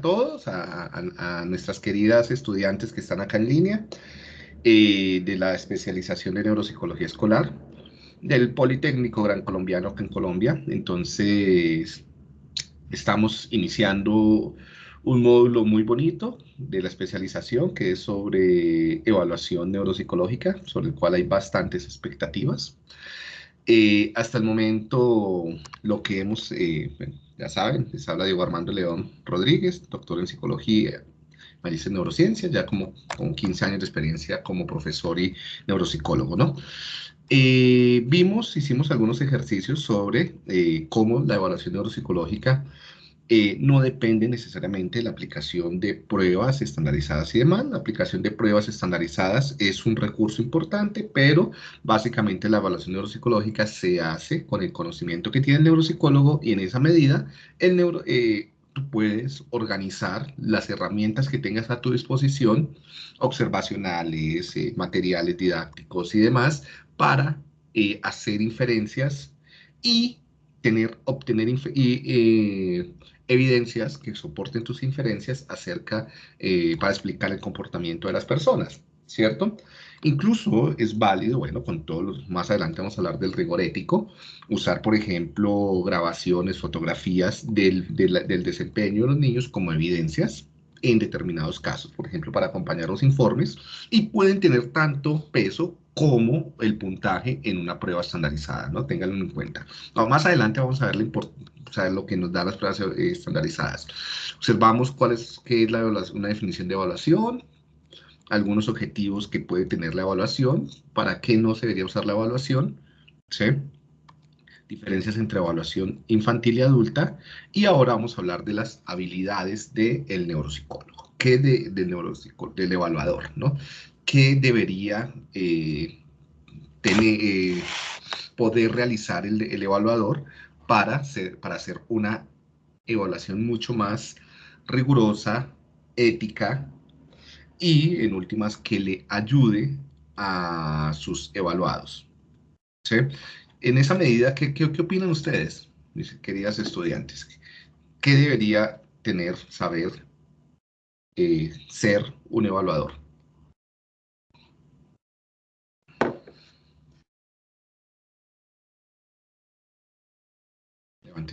todos, a, nuestras queridas estudiantes que están acá en línea eh, de la especialización de neuropsicología escolar del Politécnico Gran Colombiano en Colombia. Entonces, estamos iniciando un módulo muy bonito de la especialización que es sobre evaluación neuropsicológica, sobre el cual hay bastantes expectativas. Eh, hasta el momento, lo que hemos, eh, ya saben, les habla Diego Armando León Rodríguez, doctor en psicología, magíster en neurociencia, ya como con 15 años de experiencia como profesor y neuropsicólogo, ¿no? Eh, vimos, hicimos algunos ejercicios sobre cómo la evaluación neuropsicológica eh, no depende necesariamente de la aplicación de pruebas estandarizadas y demás. La aplicación de pruebas estandarizadas es un recurso importante, pero básicamente la evaluación neuropsicológica se hace con el conocimiento que tiene el neuropsicólogo y en esa medida el neuro, eh, puedes organizar las herramientas que tengas a tu disposición, observacionales, eh, materiales didácticos y demás, para hacer inferencias y tener, obtener evidencias que soporten tus inferencias acerca, eh, para explicar el comportamiento de las personas, ¿cierto? Incluso es válido, bueno, con todos los, más adelante vamos a hablar del rigor ético, usar, por ejemplo, grabaciones, fotografías del, del desempeño de los niños como evidencias en determinados casos, por ejemplo, para acompañar los informes, y pueden tener tanto peso como el puntaje en una prueba estandarizada, ¿no? Ténganlo en cuenta. más adelante vamos a ver lo que nos dan las pruebas eh, estandarizadas. Observamos cuál es, qué es la una definición de evaluación, algunos objetivos que puede tener la evaluación, para qué no se debería usar la evaluación, ¿sí? diferencias entre evaluación infantil y adulta, y ahora vamos a hablar de las habilidades del neuropsicólogo, que de, del, del evaluador, ¿no? ¿Qué debería eh, tener, eh, poder realizar el, el evaluador para hacer, para hacer una evaluación mucho más rigurosa, ética y, en últimas, que le ayude a sus evaluados. ¿Sí? En esa medida, ¿qué, qué, qué opinan ustedes, mis queridas estudiantes? ¿Qué debería tener, saber, eh, ser un evaluador?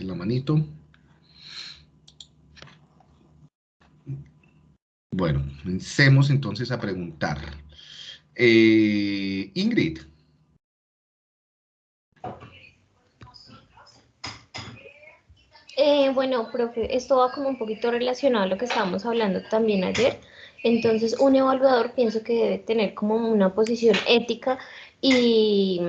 La manito. Bueno, comencemos entonces a preguntar. Eh, Ingrid. Eh, bueno, profe, esto va como un poquito relacionado a lo que estábamos hablando también ayer. Entonces, un evaluador pienso que debe tener como una posición ética y,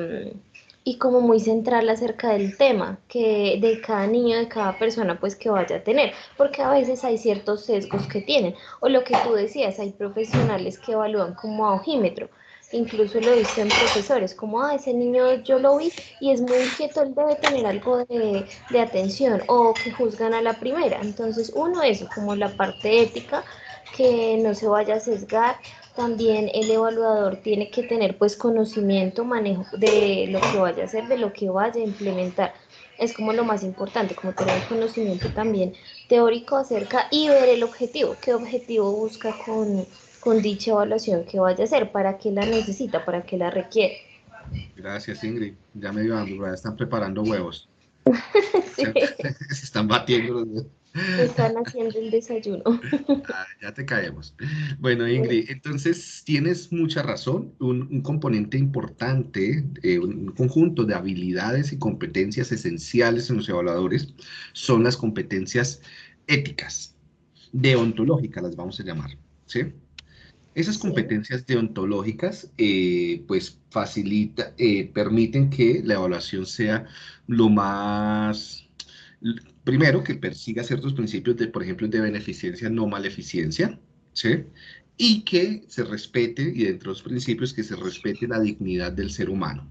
y como muy central acerca del tema que de cada niño, de cada persona, pues que vaya a tener, porque a veces hay ciertos sesgos que tienen, o lo que tú decías, hay profesionales que evalúan como a ojímetro, incluso lo he visto en profesores, como, ah, ese niño yo lo vi y es muy inquieto, él debe tener algo de, de atención, o que juzgan a la primera. Entonces, uno, eso, como la parte ética, que no se vaya a sesgar. También el evaluador tiene que tener pues conocimiento, manejo de lo que vaya a hacer, de lo que vaya a implementar. Es como lo más importante, como tener conocimiento también teórico acerca y ver el objetivo, qué objetivo busca con, con dicha evaluación que vaya a hacer, para qué la necesita, para qué la requiere. Gracias, Ingrid. Ya me dio hambre, están preparando huevos. Se están batiendo los Están haciendo el desayuno. Ah, ya te caemos. Bueno, Ingrid, entonces tienes mucha razón. Un, componente importante, eh, un conjunto de habilidades y competencias esenciales en los evaluadores son las competencias éticas, deontológicas las vamos a llamar, ¿sí? Esas competencias deontológicas, eh, pues, facilita, eh, permiten que la evaluación sea lo más, primero, que persiga ciertos principios de, por ejemplo, de beneficencia, no maleficencia, ¿sí? Y que se respete, y dentro de los principios, que se respete la dignidad del ser humano.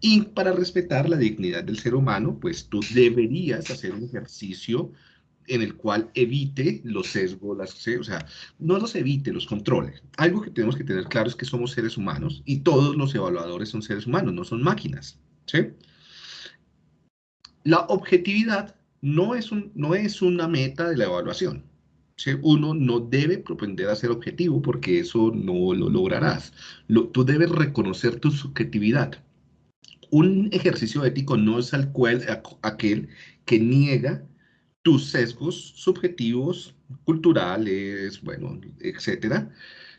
Y para respetar la dignidad del ser humano, pues tú deberías hacer un ejercicio en el cual evite los sesgos, las, o sea, no los evite, los controle. Algo que tenemos que tener claro es que somos seres humanos y todos los evaluadores son seres humanos, no son máquinas. ¿sí? La objetividad no es, un, no es una meta de la evaluación. Uno no debe propender a ser objetivo porque eso no lo lograrás. tú debes reconocer tu subjetividad. Un ejercicio ético no es aquel que niega tus sesgos subjetivos, culturales, bueno, etcétera,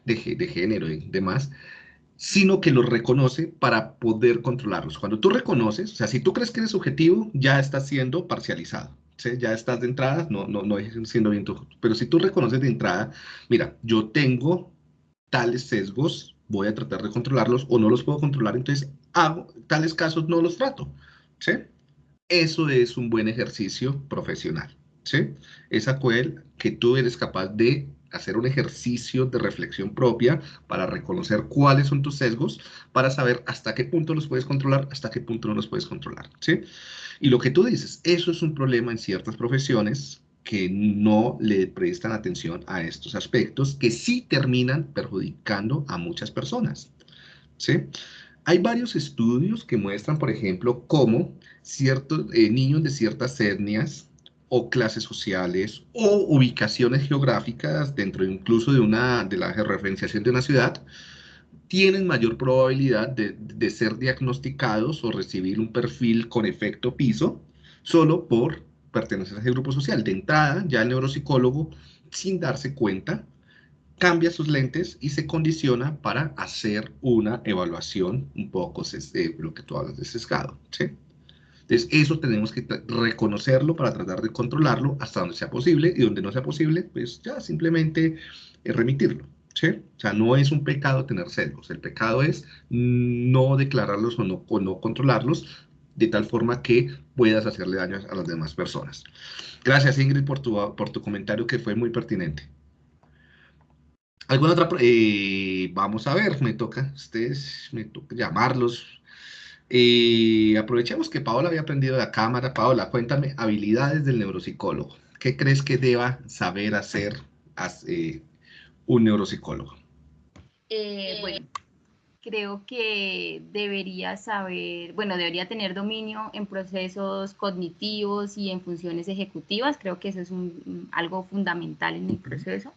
de, de género y demás, sino que los reconoce para poder controlarlos. Cuando tú reconoces, o sea, si tú crees que eres subjetivo, ya estás siendo parcializado. Ya estás de entrada, no, no, no siendo bien tu... Pero si tú reconoces de entrada, mira, yo tengo tales sesgos, voy a tratar de controlarlos o no los puedo controlar, entonces hago tales casos, no los trato. ¿sí? Eso es un buen ejercicio profesional. ¿sí? Es aquel que tú eres capaz de hacer un ejercicio de reflexión propia para reconocer cuáles son tus sesgos, para saber hasta qué punto los puedes controlar, hasta qué punto no los puedes controlar, ¿sí? Y lo que tú dices, eso es un problema en ciertas profesiones que no le prestan atención a estos aspectos que sí terminan perjudicando a muchas personas, ¿sí? Hay varios estudios que muestran, por ejemplo, cómo ciertos eh, niños de ciertas etnias o clases sociales o ubicaciones geográficas dentro incluso de, una, de la referenciación de una ciudad, tienen mayor probabilidad de, de, ser diagnosticados o recibir un perfil con efecto piso solo por pertenecer a ese grupo social. De entrada, ya el neuropsicólogo, sin darse cuenta, cambia sus lentes y se condiciona para hacer una evaluación un poco, eh, lo que tú hablas de sesgado. ¿sí? Entonces, eso tenemos que reconocerlo para tratar de controlarlo hasta donde sea posible y donde no sea posible, pues ya simplemente eh, remitirlo. ¿sí? O sea, no es un pecado tener celos, el pecado es no declararlos o no, o no controlarlos de tal forma que puedas hacerle daño a las demás personas. Gracias Ingrid por tu, por tu comentario que fue muy pertinente. ¿Alguna otra? Eh, vamos a ver, me toca, ustedes, me toca llamarlos, y aprovechemos que Paola había aprendido la cámara. Paola, cuéntame habilidades del neuropsicólogo. ¿Qué crees que deba saber hacer eh, un neuropsicólogo? Eh, bueno, creo que debería saber, bueno, debería tener dominio en procesos cognitivos y en funciones ejecutivas. Creo que eso es algo fundamental en el proceso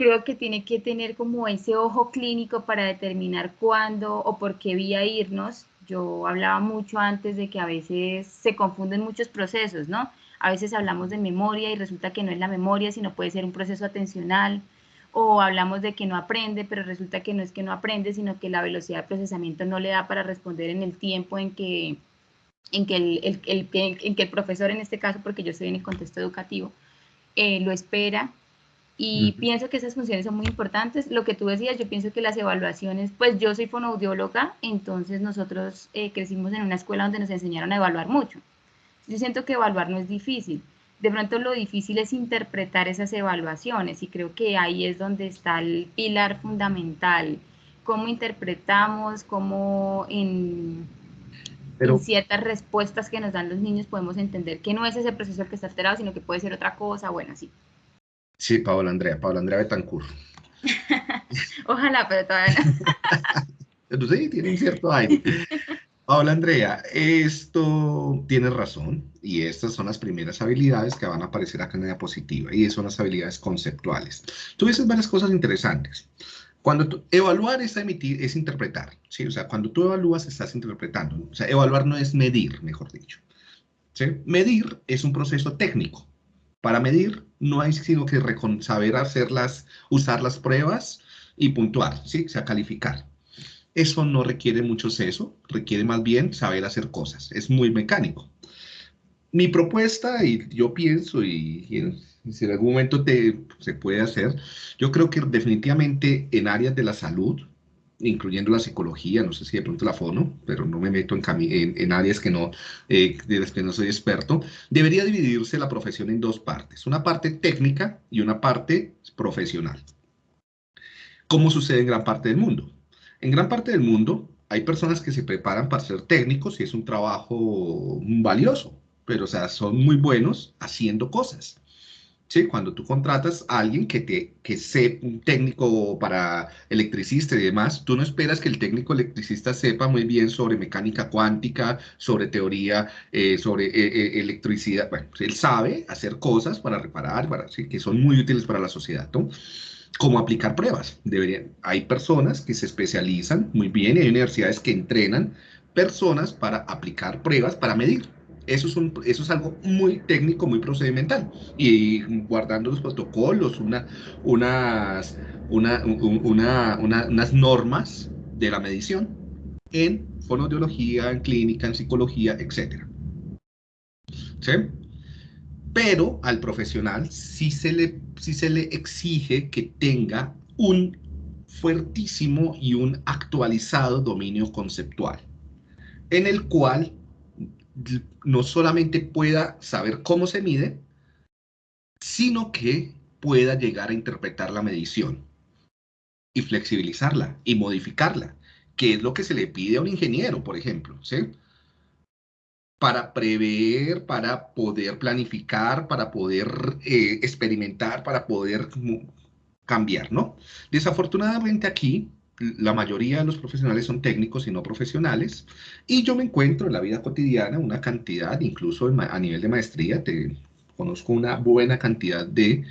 creo que tiene que tener como ese ojo clínico para determinar cuándo o por qué vía irnos. Yo hablaba mucho antes de que a veces se confunden muchos procesos, ¿no? A veces hablamos de memoria y resulta que no es la memoria, sino puede ser un proceso atencional. O hablamos de que no aprende, pero resulta que no es que no aprende, sino que la velocidad de procesamiento no le da para responder en el tiempo en que, en que, el, el, en que el profesor, en este caso, porque yo estoy en el contexto educativo, eh, lo espera y pienso que esas funciones son muy importantes. Lo que tú decías, yo pienso que las evaluaciones, pues yo soy fonoaudióloga, entonces nosotros eh, crecimos en una escuela donde nos enseñaron a evaluar mucho. Yo siento que evaluar no es difícil. De pronto lo difícil es interpretar esas evaluaciones y creo que ahí es donde está el pilar fundamental. Cómo interpretamos, cómo en, en ciertas respuestas que nos dan los niños podemos entender que no es ese proceso el que está alterado, sino que puede ser otra cosa, bueno, sí. Sí, Paola Andrea, Paola Andrea Betancourt. Ojalá, pero todavía no. sí, tiene un cierto aire. Paola Andrea, esto tiene razón y estas son las primeras habilidades que van a aparecer acá en la diapositiva y son las habilidades conceptuales. Tú dices varias cosas interesantes. Cuando tú, evaluar es emitir, es interpretar, ¿sí? O sea, cuando tú evalúas estás interpretando. O sea, evaluar no es medir, mejor dicho. ¿sí? Medir es un proceso técnico. Para medir no hay sino que saber hacerlas, usar las pruebas y puntuar, ¿sí? O sea, calificar. Eso no requiere mucho seso, requiere más bien saber hacer cosas. Es muy mecánico. Mi propuesta, y yo pienso, y, si en algún momento se puede hacer, yo creo que definitivamente en áreas de la salud, incluyendo la psicología, no sé si de pronto la fono, pero no me meto en, en, áreas que no, eh, de las que no soy experto, debería dividirse la profesión en dos partes, una parte técnica y una parte profesional. ¿Cómo sucede en gran parte del mundo? En gran parte del mundo hay personas que se preparan para ser técnicos y es un trabajo valioso, pero o sea, son muy buenos haciendo cosas. ¿Sí? Cuando tú contratas a alguien que, te, que sea un técnico para electricista y demás, tú no esperas que el técnico electricista sepa muy bien sobre mecánica cuántica, sobre teoría, eh, sobre eh, eh, electricidad. Bueno, él sabe hacer cosas para reparar, para, que son muy útiles para la sociedad, ¿no? Como aplicar pruebas. Deberían, hay personas que se especializan muy bien y hay universidades que entrenan personas para aplicar pruebas para medir. Eso es, algo muy técnico, muy procedimental. Y guardando los protocolos, una, unas, una, unas normas de la medición en fonoaudiología, en clínica, en psicología, etc. ¿Sí? Pero al profesional sí sí se le exige que tenga un fuertísimo y un actualizado dominio conceptual, en el cual no solamente pueda saber cómo se mide, sino que pueda llegar a interpretar la medición y flexibilizarla y modificarla, que es lo que se le pide a un ingeniero, por ejemplo, ¿sí? Para prever, para poder planificar, para poder eh, experimentar, para poder cambiar, ¿no? Desafortunadamente aquí la mayoría de los profesionales son técnicos y no profesionales, y yo me encuentro en la vida cotidiana una cantidad, incluso a nivel de maestría, te conozco una buena cantidad de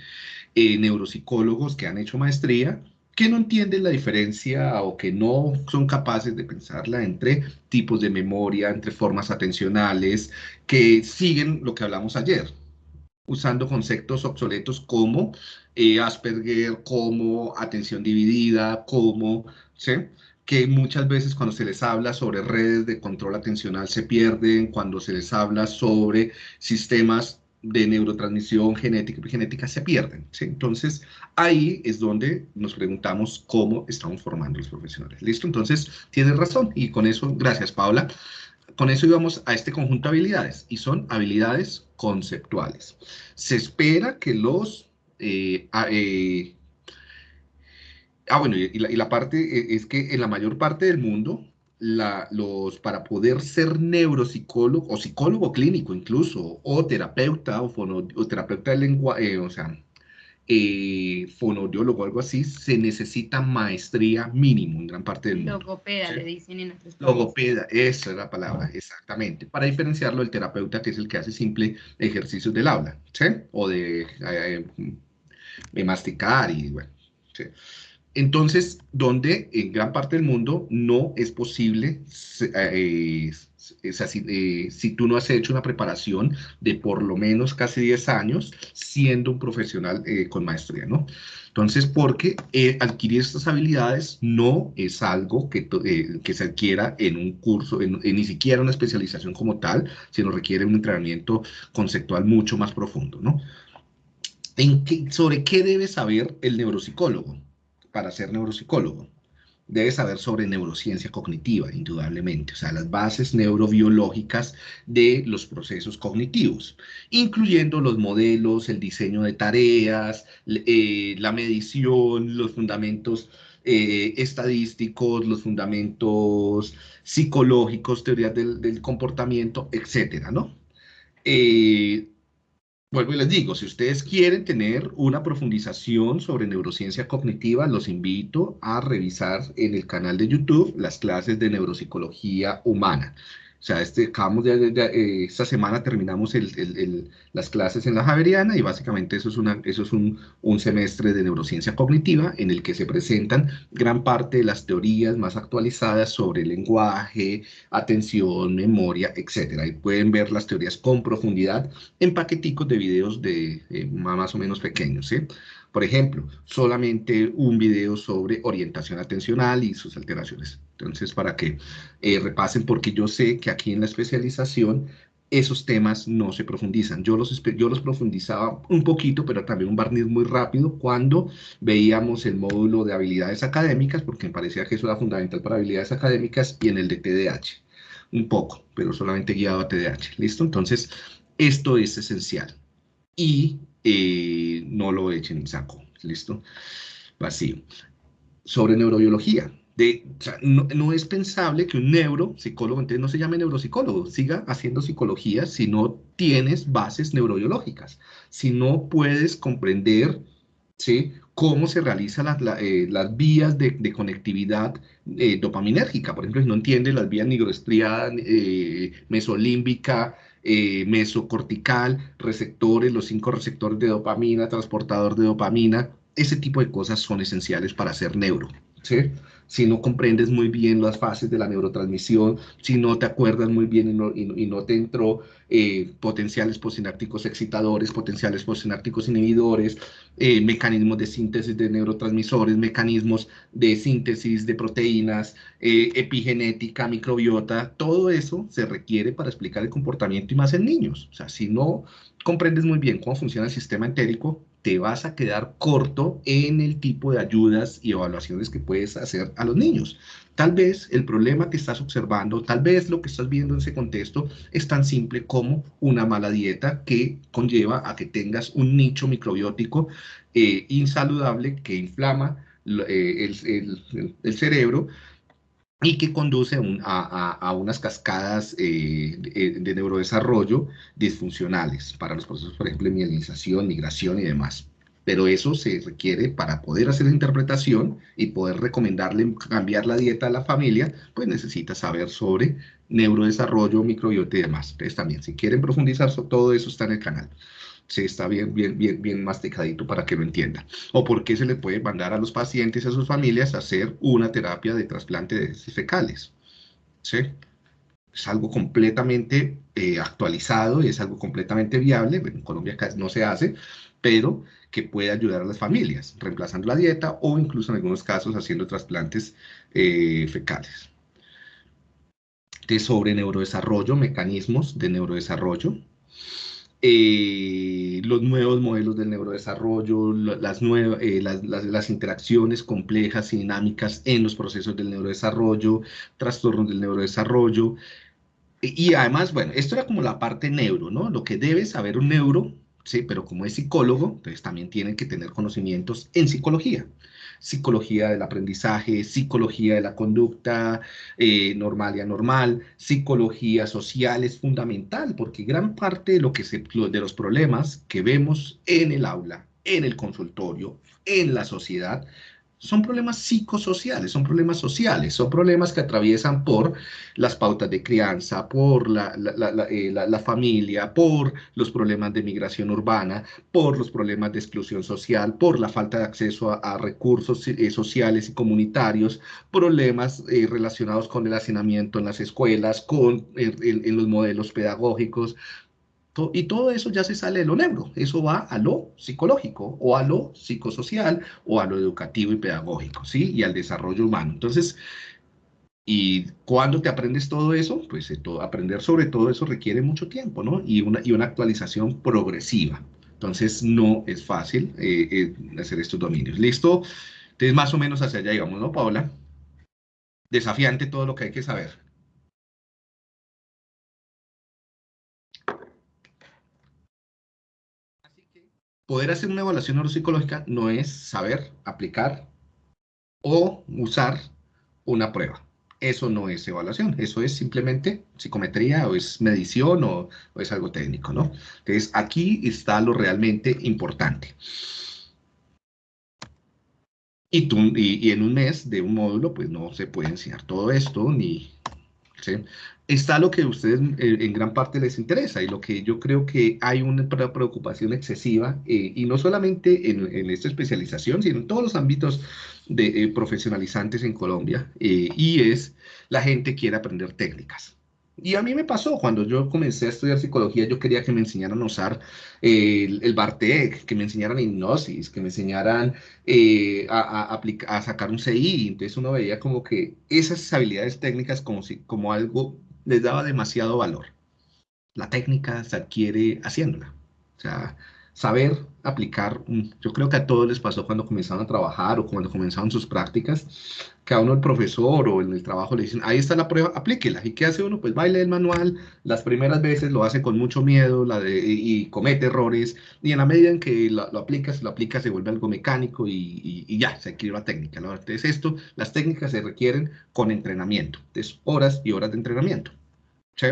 eh, neuropsicólogos que han hecho maestría, que no entienden la diferencia o que no son capaces de pensarla entre tipos de memoria, entre formas atencionales, que siguen lo que hablamos ayer, usando conceptos obsoletos como eh, Asperger, como atención dividida, como, ¿sí? que muchas veces cuando se les habla sobre redes de control atencional se pierden, cuando se les habla sobre sistemas de neurotransmisión genética y genética se pierden. ¿sí? Entonces, ahí es donde nos preguntamos cómo estamos formando los profesionales. ¿Listo? Entonces, tienes razón. Y con eso, gracias, Paula con eso íbamos a este conjunto de habilidades y son habilidades conceptuales. Se espera que los... Eh, ah, eh, ah, bueno, y la, parte eh, es que en la mayor parte del mundo, los, para poder ser neuropsicólogo o psicólogo clínico incluso, o terapeuta o, o terapeuta de lenguaje, o sea, eh, o algo así, se necesita maestría mínimo en gran parte del mundo. Logopeda, le dicen en otros países. Logopeda, esa es la palabra, exactamente. Para diferenciarlo del terapeuta, que es el que hace simple ejercicios del habla, ¿sí? O de, eh, de masticar y bueno, ¿sí? Entonces, donde en gran parte del mundo no es posible, eh, eh, si, tú no has hecho una preparación de por lo menos casi 10 años siendo un profesional eh, con maestría, ¿no? Entonces, porque adquirir estas habilidades no es algo que, que se adquiera en un curso, en, ni siquiera una especialización como tal, sino requiere un entrenamiento conceptual mucho más profundo, ¿no? ¿En ¿Sobre qué debe saber el neuropsicólogo? para ser neuropsicólogo. Debe saber sobre neurociencia cognitiva, indudablemente, o sea, las bases neurobiológicas de los procesos cognitivos, incluyendo los modelos, el diseño de tareas, eh, la medición, los fundamentos eh, estadísticos, los fundamentos psicológicos, teorías del, comportamiento, etcétera, ¿no? Eh, Vuelvo y les digo, si ustedes quieren tener una profundización sobre neurociencia cognitiva, los invito a revisar en el canal de YouTube las clases de neuropsicología humana. O sea, este, acabamos de, eh, esta semana terminamos las clases en la Javeriana y básicamente eso es, una, eso es un, un, semestre de neurociencia cognitiva en el que se presentan gran parte de las teorías más actualizadas sobre lenguaje, atención, memoria, etc. Y pueden ver las teorías con profundidad en paqueticos de videos de eh, más o menos pequeños. ¿sí? Por ejemplo, solamente un video sobre orientación atencional y sus alteraciones. Entonces, para que eh, repasen, porque yo sé que aquí en la especialización esos temas no se profundizan. Yo los, yo los profundizaba un poquito, pero también un barniz muy rápido cuando veíamos el módulo de habilidades académicas, porque me parecía que eso era fundamental para habilidades académicas, y en el de TDAH. Un poco, pero solamente guiado a TDAH. ¿Listo? Entonces, esto es esencial. Y eh, no lo echen en saco, ¿listo? Vacío. Sobre neurobiología, De, no, es pensable que un neuropsicólogo, entonces no se llame neuropsicólogo, siga haciendo psicología si no tienes bases neurobiológicas, si no puedes comprender ¿sí? cómo se realizan eh, las vías de, conectividad eh, dopaminérgica. Por ejemplo, si no entiende las vías nigroestriada, eh, mesolímbica, mesocortical, receptores, los cinco receptores de dopamina, transportador de dopamina, ese tipo de cosas son esenciales para ser neuro. ¿sí? Si no comprendes muy bien las fases de la neurotransmisión, si no te acuerdas muy bien y no, te entró eh, potenciales posinápticos excitadores, potenciales posinápticos inhibidores, eh, mecanismos de síntesis de neurotransmisores, mecanismos de síntesis de proteínas, eh, epigenética, microbiota, todo eso se requiere para explicar el comportamiento y más en niños. O sea, si no comprendes muy bien cómo funciona el sistema entérico, te vas a quedar corto en el tipo de ayudas y evaluaciones que puedes hacer a los niños. Tal vez el problema que estás observando, tal vez lo que estás viendo en ese contexto es tan simple como una mala dieta que conlleva a que tengas un nicho microbiótico eh, insaludable que inflama eh, el cerebro y que conduce a, unas cascadas eh, de, neurodesarrollo disfuncionales para los procesos, por ejemplo, de mielinización, migración y demás. Pero eso se requiere para poder hacer la interpretación y poder recomendarle cambiar la dieta a la familia, pues necesita saber sobre neurodesarrollo, microbiota y demás. Entonces también, si quieren profundizar sobre todo eso, está en el canal se está bien, bien, bien, bien masticadito para que lo entienda. O por qué se le puede mandar a los pacientes y a sus familias a hacer una terapia de trasplante de fecales. ¿Sí? Es algo completamente eh, actualizado y es algo completamente viable. en Colombia no se hace, pero que puede ayudar a las familias, reemplazando la dieta o incluso en algunos casos haciendo trasplantes eh, fecales. De sobre neurodesarrollo, mecanismos de neurodesarrollo, eh, los nuevos modelos del neurodesarrollo, las, nuevas, eh, las, interacciones complejas y dinámicas en los procesos del neurodesarrollo, trastornos del neurodesarrollo. Y, y además, bueno, esto era como la parte neuro, ¿no? Lo que debe saber un neuro, sí, pero como es psicólogo, entonces también tiene que tener conocimientos en psicología psicología del aprendizaje, psicología de la conducta eh, normal y anormal, psicología social es fundamental porque gran parte de, lo que se, de los problemas que vemos en el aula, en el consultorio, en la sociedad, son problemas psicosociales, son problemas sociales, son problemas que atraviesan por las pautas de crianza, por la, eh, familia, por los problemas de migración urbana, por los problemas de exclusión social, por la falta de acceso a, recursos eh, sociales y comunitarios, problemas eh, relacionados con el hacinamiento en las escuelas, con en los modelos pedagógicos, y todo eso ya se sale de lo neuro, eso va a lo psicológico o a lo psicosocial o a lo educativo y pedagógico, ¿sí? Y al desarrollo humano. Entonces, ¿y cuando te aprendes todo eso? Pues eh, aprender sobre todo eso requiere mucho tiempo, ¿no? Y una, y una actualización progresiva. Entonces, no es fácil eh, eh, hacer estos dominios. ¿Listo? Entonces, más o menos hacia allá íbamos, ¿no, Paola? Desafiante todo lo que hay que saber. Poder hacer una evaluación neuropsicológica no es saber aplicar o usar una prueba. Eso no es evaluación, eso es simplemente psicometría o es medición o, es algo técnico, ¿no? Entonces, aquí está lo realmente importante. Y, tú, y, en un mes de un módulo, pues no se puede enseñar todo esto, ni... ¿sí? está lo que a ustedes eh, en gran parte les interesa y lo que yo creo que hay una preocupación excesiva, eh, y no solamente en, esta especialización, sino en todos los ámbitos de, eh, profesionalizantes en Colombia, y es la gente quiere aprender técnicas. Y a mí me pasó, cuando yo comencé a estudiar psicología, yo quería que me enseñaran a usar el, el Bartek, que me enseñaran hipnosis, que me enseñaran a, a, sacar un CI. Entonces uno veía como que esas habilidades técnicas como, si, como algo les daba demasiado valor. La técnica se adquiere haciéndola. O sea, saber aplicar, yo creo que a todos les pasó cuando comenzaron a trabajar o cuando comenzaron sus prácticas, que a uno el profesor o en el trabajo le dicen, ahí está la prueba, aplíquela. ¿Y qué hace uno? Pues baile el manual, las primeras veces lo hace con mucho miedo la y, comete errores, y en la medida en que lo, aplicas, lo aplicas, se vuelve algo mecánico y, y ya, se adquiere la técnica. ¿no? Entonces esto, las técnicas se requieren con entrenamiento, entonces horas y horas de entrenamiento. ¿sí?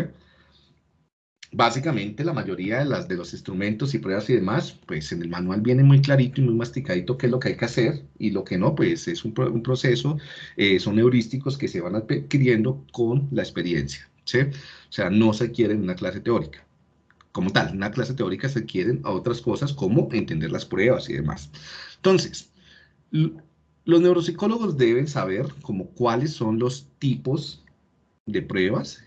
Básicamente la mayoría de, las, de los instrumentos y pruebas y demás, pues en el manual viene muy clarito y muy masticadito qué es lo que hay que hacer y lo que no, pues es un, un proceso, eh, son heurísticos que se van adquiriendo con la experiencia, ¿sí? O sea, no se quiere en una clase teórica. Como tal, una clase teórica se quieren a otras cosas como entender las pruebas y demás. Entonces, los neuropsicólogos deben saber como cuáles son los tipos de pruebas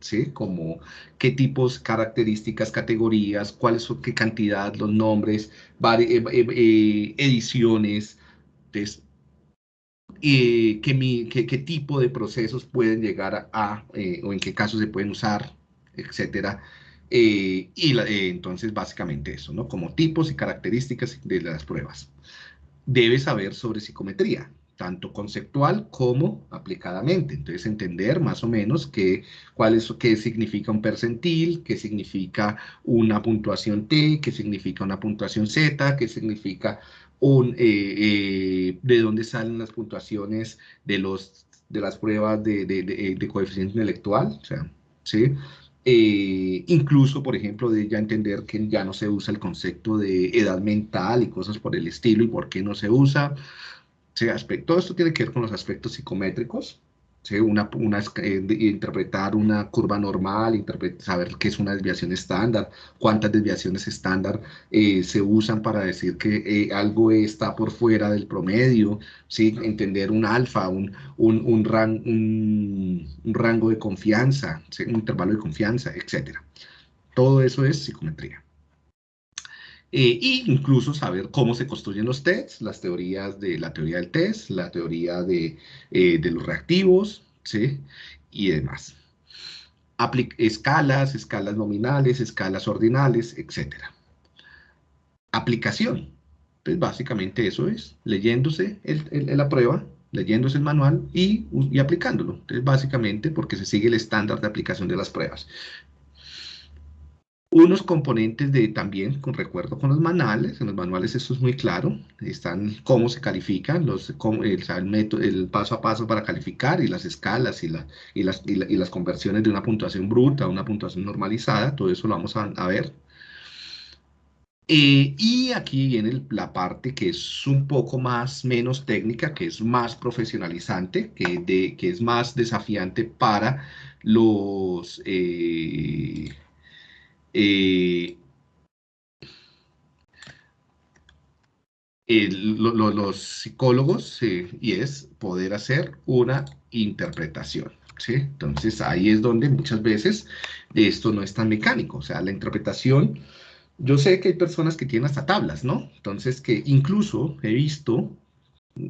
¿sí? Como qué tipos, características, categorías, cuáles son, qué cantidad, los nombres, eh, eh, eh, ediciones, qué, qué, tipo de procesos pueden llegar a, o en qué casos se pueden usar, etcétera. y entonces básicamente eso, ¿no? Como tipos y características de las pruebas. Debe saber sobre psicometría, tanto conceptual como aplicadamente. Entonces, entender más o menos qué, cuál es, qué significa un percentil, qué significa una puntuación T, qué significa una puntuación Z, qué significa un, eh, eh, de dónde salen las puntuaciones de, los, de las pruebas de, de, de, coeficiente intelectual, o sea, ¿sí? Eh, incluso, por ejemplo, de ya entender que ya no se usa el concepto de edad mental y cosas por el estilo y por qué no se usa, todo esto tiene que ver con los aspectos psicométricos, una, una, eh, interpretar una curva normal, saber qué es una desviación estándar, cuántas desviaciones estándar eh, se usan para decir que eh, algo está por fuera del promedio, ¿sí? entender un alfa, un, un, un, un rango de confianza, un intervalo de confianza, etc. Todo eso es psicometría. Eh, e incluso saber cómo se construyen los tests, las teorías de la teoría del test, la teoría de, eh, de los reactivos, ¿sí? Y demás. escalas, escalas nominales, escalas ordinales, etc. Aplicación. Pues básicamente eso es, leyéndose el, la prueba, leyéndose el manual y, y aplicándolo. Entonces, básicamente porque se sigue el estándar de aplicación de las pruebas unos componentes de también, con recuerdo con los manuales, en los manuales esto es muy claro, están cómo se califican, los, el, método, el paso a paso para calificar y las escalas y, la, y, las, y, las conversiones de una puntuación bruta a una puntuación normalizada, todo eso lo vamos a, ver. Eh, y aquí viene la parte que es un poco más, menos técnica, que es más profesionalizante, que, de, que es más desafiante para los... Eh, los psicólogos y es poder hacer una interpretación. ¿sí? Entonces ahí es donde muchas veces esto no es tan mecánico, o sea, la interpretación, yo sé que hay personas que tienen hasta tablas, ¿no? Entonces que incluso he visto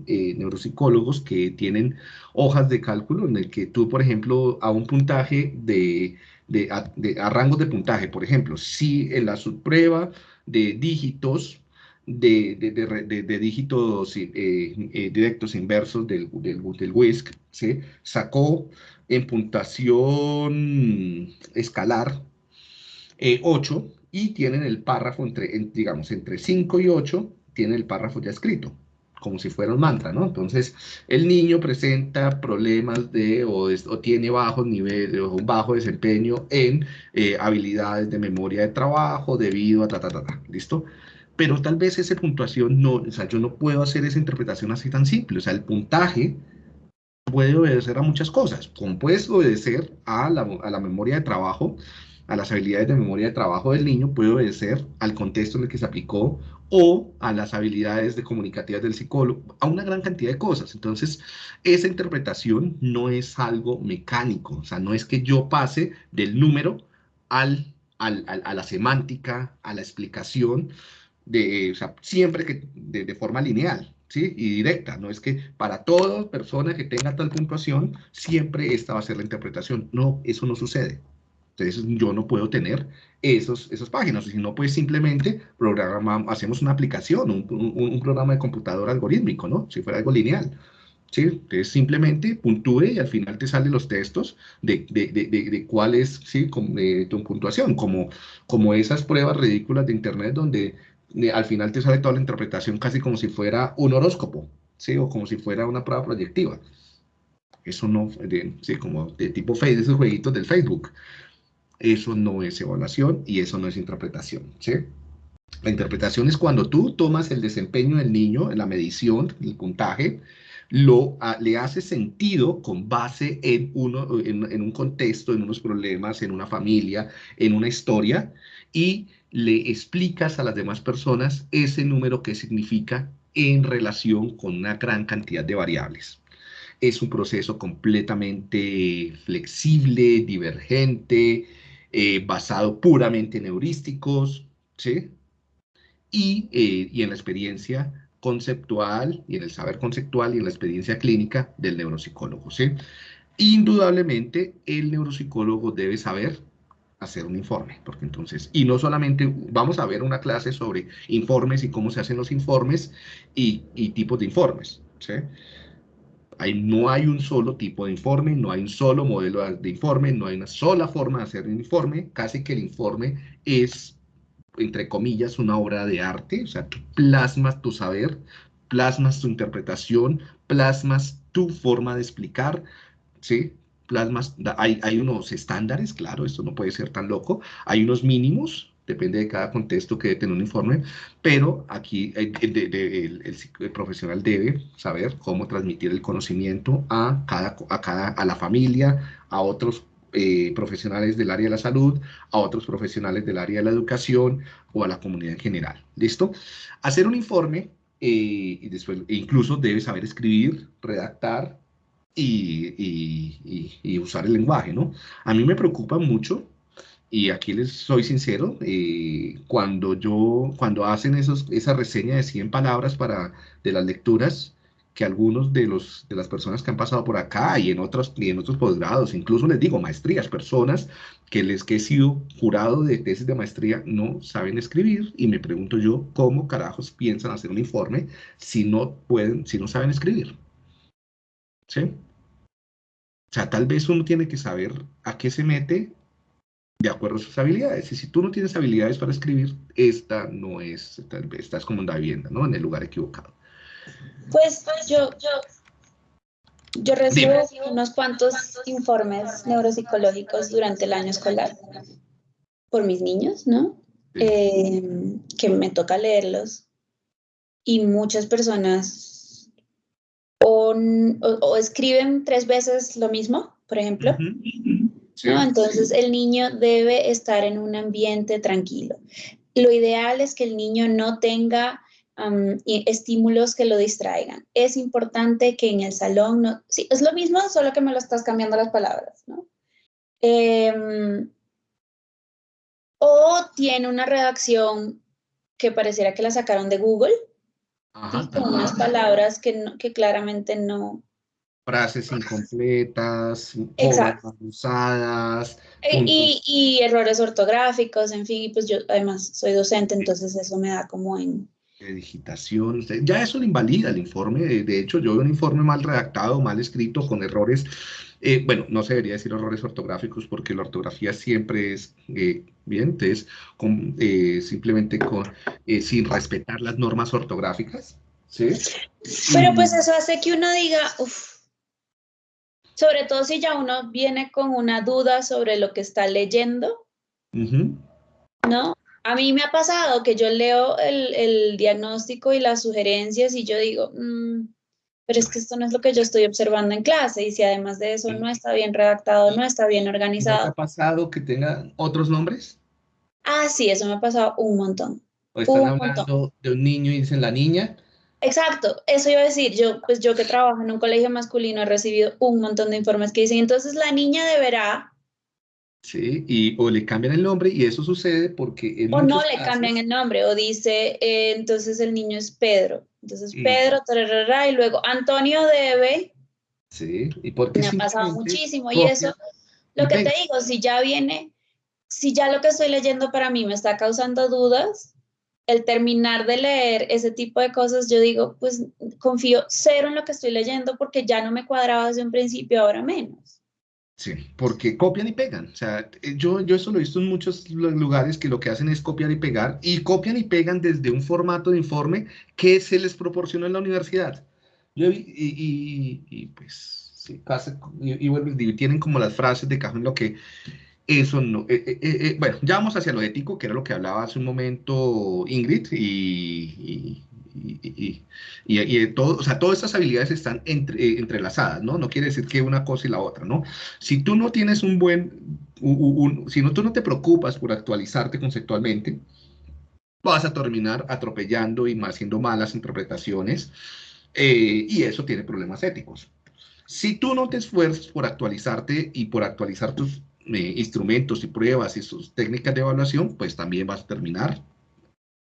eh, neuropsicólogos que tienen hojas de cálculo en el que tú, por ejemplo, a un puntaje de de, a, rangos de puntaje. Por ejemplo, si en la subprueba de dígitos, de, de dígitos eh, eh, directos inversos del, del, del WISC, ¿sí? sacó en puntuación escalar 8 eh, y tienen el párrafo entre, digamos, entre 5 y 8, tiene el párrafo ya escrito como si fuera un mantra, ¿no? Entonces, el niño presenta problemas de, o, tiene bajos niveles, o un bajo desempeño en eh, habilidades de memoria de trabajo debido a ta, ta, ta, ta, ¿listo? Pero tal vez esa puntuación no, o sea, yo no puedo hacer esa interpretación así tan simple, o sea, el puntaje puede obedecer a muchas cosas, como puede obedecer a la, a la memoria de trabajo, a las habilidades de memoria de trabajo del niño, puede obedecer al contexto en el que se aplicó o a las habilidades de comunicativas del psicólogo, a una gran cantidad de cosas. Entonces, esa interpretación no es algo mecánico, o sea, no es que yo pase del número al, al, a la semántica, a la explicación, de, o sea, siempre que de, forma lineal. ¿Sí? y directa, no es que para toda persona que tenga tal puntuación, siempre esta va a ser la interpretación. No, eso no sucede. Entonces yo no puedo tener esos, esas páginas, si no, pues simplemente programamos, hacemos una aplicación, un, un, programa de computadora algorítmico, ¿no? Si fuera algo lineal. ¿sí? Entonces simplemente puntúe y al final te salen los textos de, de, de, de cuál es ¿sí? tu puntuación, como, como esas pruebas ridículas de internet donde al final te sale toda la interpretación casi como si fuera un horóscopo, ¿sí? O como si fuera una prueba proyectiva. Eso no, sí, como de tipo Facebook, esos jueguitos del Facebook. Eso no es evaluación y eso no es interpretación, ¿sí? La interpretación es cuando tú tomas el desempeño del niño la medición, el puntaje, lo, ah, le hace sentido con base en, uno, en, un contexto, en unos problemas, en una familia, en una historia, y le explicas a las demás personas ese número que significa en relación con una gran cantidad de variables. Es un proceso completamente flexible, divergente, eh, basado puramente en heurísticos, ¿sí? Y, eh, y en la experiencia conceptual y en el saber conceptual y en la experiencia clínica del neuropsicólogo. ¿sí? Indudablemente, el neuropsicólogo debe saber hacer un informe, porque entonces, y no solamente vamos a ver una clase sobre informes y cómo se hacen los informes y, y tipos de informes, ¿sí? Hay, no hay un solo tipo de informe, no hay un solo modelo de informe, no hay una sola forma de hacer un informe, casi que el informe es entre comillas, una obra de arte, o sea, plasmas tu saber, plasmas tu interpretación, plasmas tu forma de explicar, ¿sí? Plasmas, hay, hay unos estándares, claro, esto no puede ser tan loco, hay unos mínimos, depende de cada contexto que debe tener un informe, pero aquí el, el, profesional debe saber cómo transmitir el conocimiento a, cada, a, cada, a la familia, a otros eh, profesionales del área de la salud, a otros profesionales del área de la educación o a la comunidad en general. ¿Listo? Hacer un informe eh, y después, e incluso debe saber escribir, redactar y, usar el lenguaje, ¿no? A mí me preocupa mucho y aquí les soy sincero, eh, cuando yo, cuando hacen esos, esa reseña de 100 palabras para, de las lecturas, que algunos de, los, de las personas que han pasado por acá y en otros, y en otros posgrados, incluso les digo maestrías, personas que les que he sido jurado de tesis de maestría no saben escribir y me pregunto yo cómo carajos piensan hacer un informe si no pueden, si no saben escribir. ¿Sí? O sea, tal vez uno tiene que saber a qué se mete de acuerdo a sus habilidades. Y si tú no tienes habilidades para escribir, esta no es, tal vez estás como en la vivienda, ¿no? En el lugar equivocado. Pues yo, yo, yo recibo unos cuantos informes neuropsicológicos durante el año escolar por mis niños, ¿no? Eh, que me toca leerlos y muchas personas o, escriben tres veces lo mismo, por ejemplo. Entonces el niño debe estar en un ambiente tranquilo. Lo ideal es que el niño no tenga estímulos que lo distraigan. Es importante que en el salón, no, sí, es lo mismo, solo que me lo estás cambiando las palabras, ¿no? Em, o tiene una redacción que pareciera que la sacaron de Google, con unas palabras que, que claramente no, frases incompletas, usadas. Eh, y, y, errores ortográficos, en fin, pues yo además soy docente, entonces eso me da como en, de digitación, ya eso lo invalida el informe, de hecho yo veo un informe mal redactado, mal escrito, con errores, eh, bueno, no se debería decir errores ortográficos porque la ortografía siempre es eh, bien, entonces eh, simplemente con, sin respetar las normas ortográficas, ¿sí? Pero pues eso hace que uno diga, uff, sobre todo si ya uno viene con una duda sobre lo que está leyendo, ¿no? A mí me ha pasado que yo leo el, diagnóstico y las sugerencias y yo digo, mm, pero es que esto no es lo que yo estoy observando en clase y si además de eso no está bien redactado, no está bien organizado. ¿Te ha pasado que tenga otros nombres? Ah, sí, eso me ha pasado un montón. O están hablando de un niño y dicen la niña. Exacto, eso iba a decir, yo pues yo que trabajo en un colegio masculino he recibido un montón de informes que dicen, entonces la niña deberá Sí, y o le cambian el nombre y eso sucede porque... o no le cambian el nombre, o dice, eh, entonces el niño es Pedro. Entonces Pedro, y luego Antonio debe... Sí, y porque... Me ha pasado muchísimo y eso, lo que te digo, si ya viene si ya lo que estoy leyendo para mí me está causando dudas, el terminar de leer ese tipo de cosas, yo digo, pues confío cero en lo que estoy leyendo porque ya no me cuadraba desde un principio, ahora menos. Sí, porque copian y pegan. O sea, eh, yo, yo eso lo he visto en muchos lugares que lo que hacen es copiar y pegar, y copian y pegan desde un formato de informe que se les proporcionó en la universidad. Yo, y, y, y, pues, sí, casi, y, y, tienen como las frases de cajón lo que eso no. Eh, eh, eh, bueno, ya vamos hacia lo ético, que era lo que hablaba hace un momento Ingrid, y, y, y, todo, o sea, todas estas habilidades están entre, entrelazadas, ¿no? No quiere decir que una cosa y la otra, ¿no? Si tú no tienes un buen, si no, tú no te preocupas por actualizarte conceptualmente, vas a terminar atropellando y haciendo malas interpretaciones, y eso tiene problemas éticos. Si tú no te esfuerzas por actualizarte y por actualizar tus eh, instrumentos y pruebas y sus técnicas de evaluación, pues también vas a terminar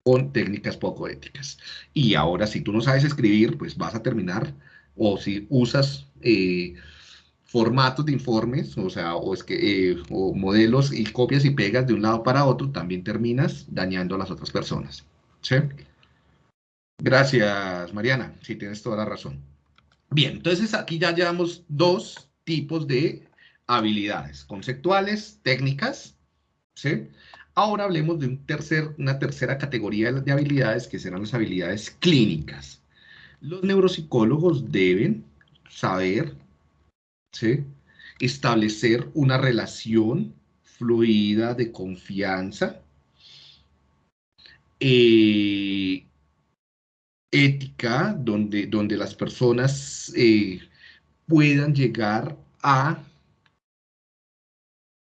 con técnicas poco éticas. Y ahora, si tú no sabes escribir, pues vas a terminar, o si usas eh, formatos de informes, o sea, o, es que, eh, o modelos y copias y pegas de un lado para otro, también terminas dañando a las otras personas. ¿Sí? Gracias, Mariana. Sí, tienes toda la razón. Bien, entonces aquí ya llevamos dos tipos de habilidades conceptuales, técnicas, ¿sí? Ahora hablemos de un tercer, una tercera categoría de habilidades que serán las habilidades clínicas. Los neuropsicólogos deben saber, ¿sí? establecer una relación fluida de confianza, eh, ética, donde, donde las personas eh, puedan llegar a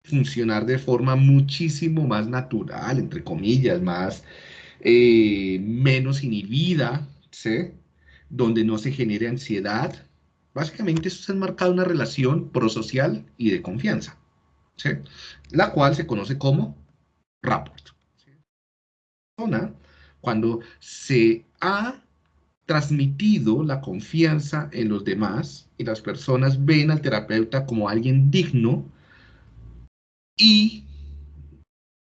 funcionar de forma muchísimo más natural, entre comillas, más eh, menos inhibida, ¿sí? donde no se genere ansiedad. Básicamente eso se ha marcado una relación prosocial y de confianza, ¿sí? la cual se conoce como rapport. Cuando se ha transmitido la confianza en los demás y las personas ven al terapeuta como alguien digno, y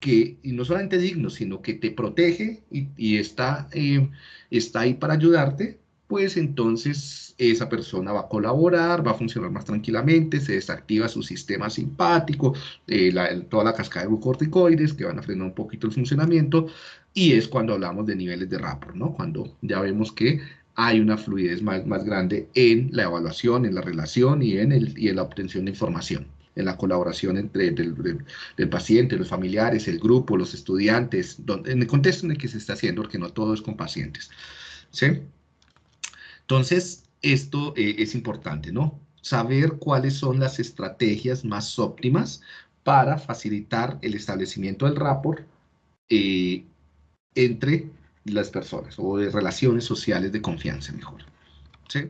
que y no solamente digno, sino que te protege y, está, eh, está ahí para ayudarte, pues entonces esa persona va a colaborar, va a funcionar más tranquilamente, se desactiva su sistema simpático, eh, toda la cascada de glucorticoides que van a frenar un poquito el funcionamiento, y es cuando hablamos de niveles de rapport, ¿no? Cuando ya vemos que hay una fluidez más, más grande en la evaluación, en la relación y en, el, y en la obtención de información en la colaboración entre el, paciente, los familiares, el grupo, los estudiantes, en el contexto en el que se está haciendo, porque no todo es con pacientes. ¿sí? Entonces, esto eh, es importante, ¿no? Saber cuáles son las estrategias más óptimas para facilitar el establecimiento del rapport eh, entre las personas o de relaciones sociales de confianza mejor. ¿sí?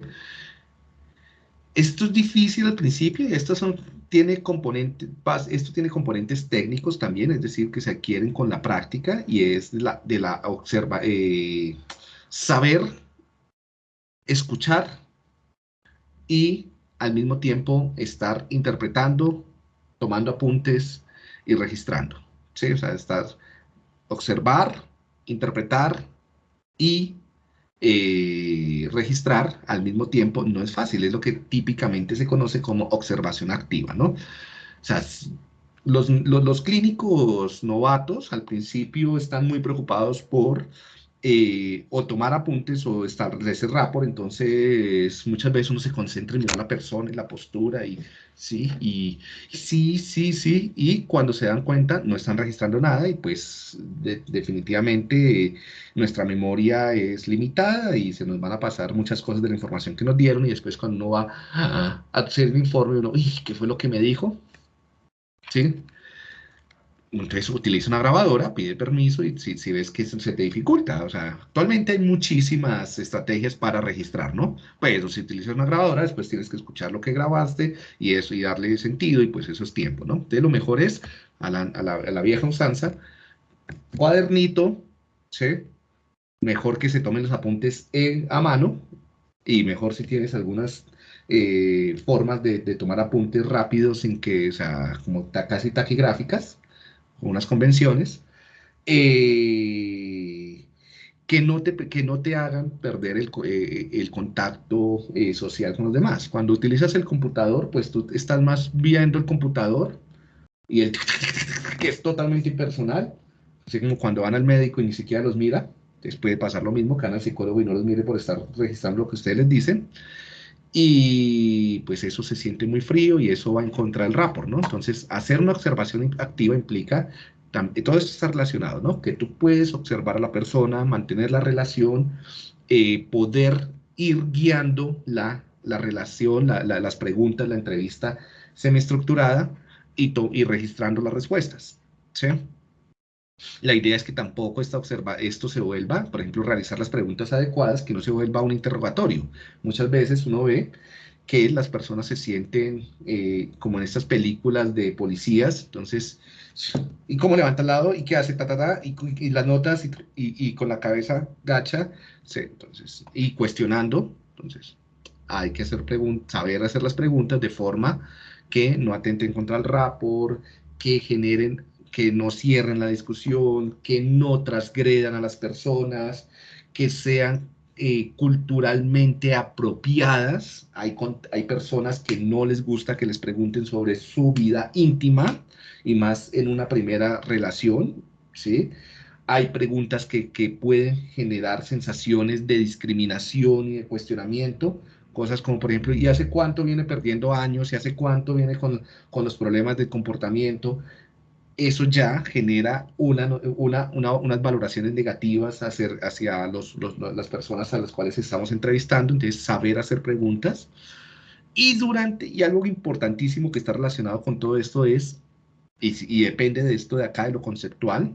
Esto es difícil al principio y estos son tiene componentes, esto tiene componentes técnicos también, es decir, que se adquieren con la práctica y es de la, de la observa, eh, saber escuchar y al mismo tiempo estar interpretando, tomando apuntes y registrando. ¿sí? O sea, estar, observar, interpretar y eh, registrar al mismo tiempo no es fácil, es lo que típicamente se conoce como observación activa, ¿no? O sea, los, los, clínicos novatos al principio están muy preocupados por eh, o tomar apuntes o establecer rapport, entonces muchas veces uno se concentra en mirar la persona, y la postura y sí, y sí, sí, sí, y cuando se dan cuenta no están registrando nada y pues definitivamente nuestra memoria es limitada y se nos van a pasar muchas cosas de la información que nos dieron y después cuando uno va a hacer el informe uno, ¿qué fue lo que me dijo? ¿Sí? Entonces utiliza una grabadora, pide permiso y si, ves que se te dificulta, o sea, actualmente hay muchísimas estrategias para registrar, ¿no? Pero si utilizas una grabadora, después tienes que escuchar lo que grabaste y eso y darle sentido y pues eso es tiempo, ¿no? Entonces lo mejor es a la, vieja usanza, cuadernito, ¿sí? Mejor que se tomen los apuntes a mano y mejor si tienes algunas eh, formas de, tomar apuntes rápidos sin que, o sea, como casi taquigráficas, unas convenciones, eh, que, no te, que no te hagan perder el, eh, el contacto eh, social con los demás. Cuando utilizas el computador, pues tú estás más viendo el computador y el que es totalmente impersonal, así como cuando van al médico y ni siquiera los mira, les puede pasar lo mismo, que van al psicólogo y no los mire por estar registrando lo que ustedes les dicen, y pues eso se siente muy frío y eso va en contra del rapport, ¿no? Entonces, hacer una observación activa implica, todo esto está relacionado, ¿no? Que tú puedes observar a la persona, mantener la relación, eh, poder ir guiando la, la relación, las preguntas, la entrevista semiestructurada y, y registrando las respuestas, ¿sí? La idea es que tampoco esta observa, esto se vuelva, por ejemplo, realizar las preguntas adecuadas, que no se vuelva un interrogatorio. Muchas veces uno ve que las personas se sienten eh, como en estas películas de policías, entonces, ¿y cómo levanta el lado? ¿Y qué hace? Ta, ta, ta, y, las notas, y, y, con la cabeza gacha, sí, entonces, y cuestionando, entonces, hay que hacer saber hacer las preguntas de forma que no atenten contra el rapport, que generen que no cierren la discusión, que no transgredan a las personas, que sean eh, culturalmente apropiadas. Hay, hay personas que no les gusta que les pregunten sobre su vida íntima y más en una primera relación, ¿sí? Hay preguntas que, que pueden generar sensaciones de discriminación y de cuestionamiento, cosas como por ejemplo, ¿y hace cuánto viene perdiendo años? ¿Y hace cuánto viene con, con los problemas de comportamiento? Eso ya genera una, unas valoraciones negativas hacia, hacia los, las personas a las cuales estamos entrevistando, entonces saber hacer preguntas. Y durante, y algo importantísimo que está relacionado con todo esto es, y, y depende de esto de acá, de lo conceptual,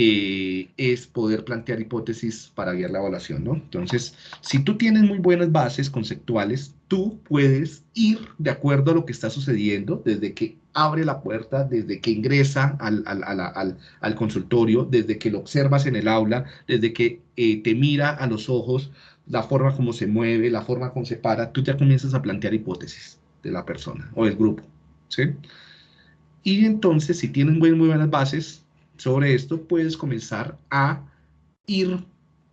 eh, es poder plantear hipótesis para guiar la evaluación, ¿no? Entonces, si tú tienes muy buenas bases conceptuales, tú puedes ir de acuerdo a lo que está sucediendo desde que abre la puerta, desde que ingresa al, consultorio, desde que lo observas en el aula, desde que eh, te mira a los ojos, la forma como se mueve, la forma como se para, tú ya comienzas a plantear hipótesis de la persona o del grupo, ¿sí? Y entonces, si tienes muy, muy buenas bases, sobre esto puedes comenzar a ir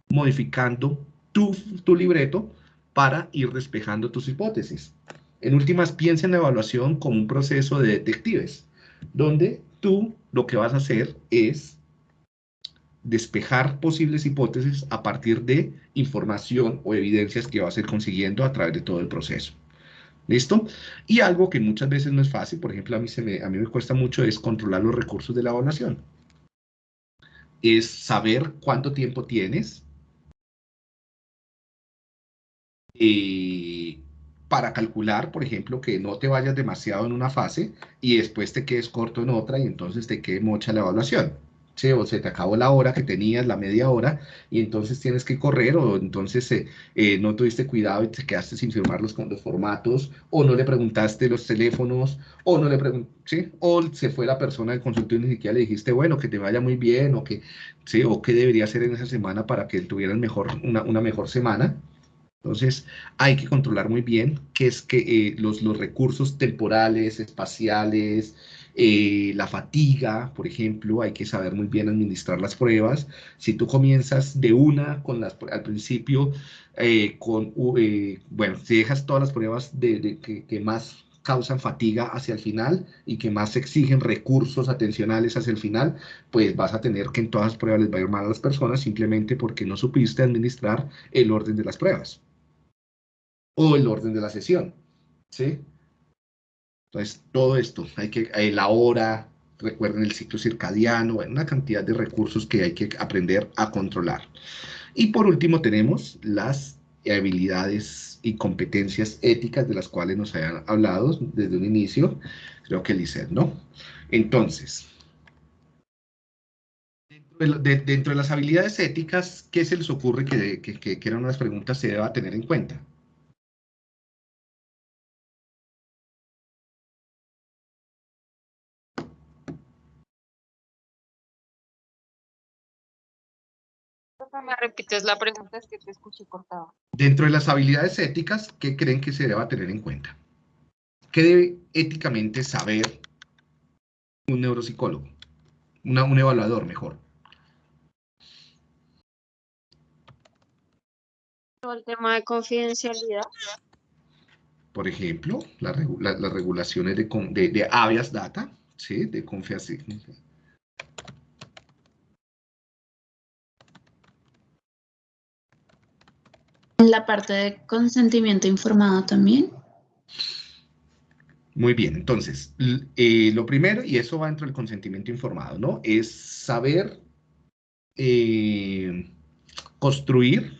modificando tu, tu libreto para ir despejando tus hipótesis. En últimas, piensa en la evaluación como un proceso de detectives, donde tú lo que vas a hacer es despejar posibles hipótesis a partir de información o evidencias que vas a ir consiguiendo a través de todo el proceso. ¿Listo? Y algo que muchas veces no es fácil, por ejemplo, a mí, se me, a mí me cuesta mucho es controlar los recursos de la evaluación es saber cuánto tiempo tienes eh, para calcular, por ejemplo, que no te vayas demasiado en una fase y después te quedes corto en otra y entonces te quede mocha la evaluación o se te acabó la hora que tenías, la media hora, y entonces tienes que correr, o entonces eh, eh, no tuviste cuidado y te quedaste sin firmar los, los formatos, o no le preguntaste los teléfonos, o no le preguntaste, o se fue la persona del consultorio y ni siquiera le dijiste, bueno, que te vaya muy bien, o que, ¿sí? o qué debería hacer en esa semana para que tuvieran mejor, una, una mejor semana. Entonces, hay que controlar muy bien qué es que eh, los, los recursos temporales, espaciales, eh, la fatiga, por ejemplo, hay que saber muy bien administrar las pruebas. Si tú comienzas de una con las, al principio, eh, con, eh, bueno, si dejas todas las pruebas de, que, más causan fatiga hacia el final y que más exigen recursos atencionales hacia el final, pues vas a tener que en todas las pruebas les va a ir mal a las personas simplemente porque no supiste administrar el orden de las pruebas o el orden de la sesión, ¿sí? Entonces, todo esto, hay que, eh, la hora, recuerden el ciclo circadiano, una cantidad de recursos que hay que aprender a controlar. Y por último tenemos las habilidades y competencias éticas de las cuales nos habían hablado desde un inicio, creo que Lizeth, ¿no? Entonces, dentro de, las habilidades éticas, ¿qué se les ocurre que, que, que, que eran unas preguntas se deba tener en cuenta? Me repites la pregunta, es que te escuché cortado. Dentro de las habilidades éticas, ¿qué creen que se deba tener en cuenta? ¿Qué debe éticamente saber un neuropsicólogo? un evaluador mejor. El tema de confidencialidad. Por ejemplo, las regulaciones de, de, de habeas data, ¿sí? de confidencialidad. La parte de consentimiento informado también. Muy bien, entonces, eh, lo primero, y eso va dentro del consentimiento informado, ¿no? Es saber eh, construir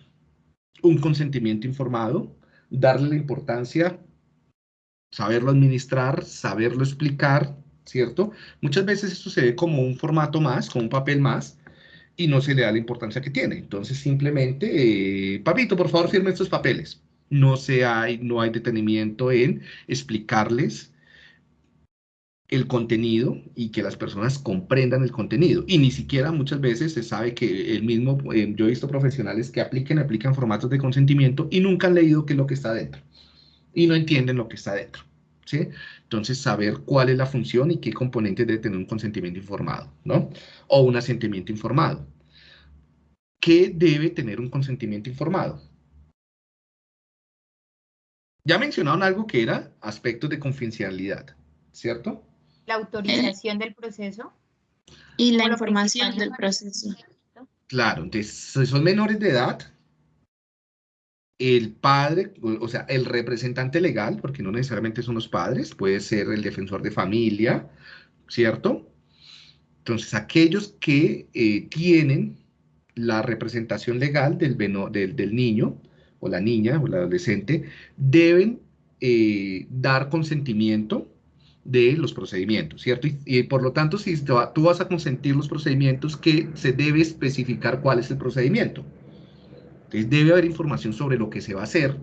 un consentimiento informado, darle la importancia, saberlo administrar, saberlo explicar, ¿cierto? Muchas veces esto se ve como un formato más, como un papel más, y no se le da la importancia que tiene. Entonces, simplemente, eh, papito, por favor, firme estos papeles no, se hay, no hay detenimiento en explicarles el contenido y que las personas comprendan el contenido. Y ni siquiera muchas veces se sabe que el mismo, eh, yo he visto profesionales que apliquen, aplican formatos de consentimiento y nunca han leído qué es lo que está dentro. Y no entienden lo que está dentro. ¿Sí? Entonces, saber cuál es la función y qué componentes debe tener un consentimiento informado, ¿no? O un asentimiento informado. ¿Qué debe tener un consentimiento informado? Ya mencionaron algo que era aspectos de confidencialidad, ¿cierto? La autorización del proceso. Y la información del proceso. Claro, entonces, si son menores de edad, el padre, o sea, el representante legal, porque no necesariamente son los padres, puede ser el defensor de familia, ¿cierto? Entonces, aquellos que eh, tienen la representación legal del, del, niño, o la niña o el adolescente deben eh, dar consentimiento de los procedimientos, ¿cierto? Y, por lo tanto, si tú vas a consentir los procedimientos, que se debe especificar cuál es el procedimiento. Entonces, debe haber información sobre lo que se va a hacer.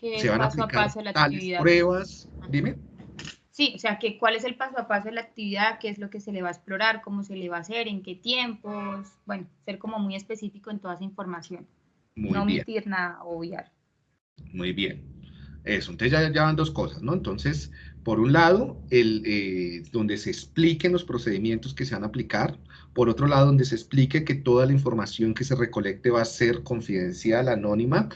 se van a aplicar tales pruebas. Dime. Sí, o sea, que cuál es el paso a paso de la actividad, qué es lo que se le va a explorar, cómo se le va a hacer, en qué tiempos, bueno, ser como muy específico en toda esa información. Muy no bien. omitir nada, obviar. Muy bien. Eso, entonces ya, ya van dos cosas, ¿no? Entonces, por un lado, el, eh, donde se expliquen los procedimientos que se van a aplicar. Por otro lado, donde se explique que toda la información que se recolecte va a ser confidencial, anónima.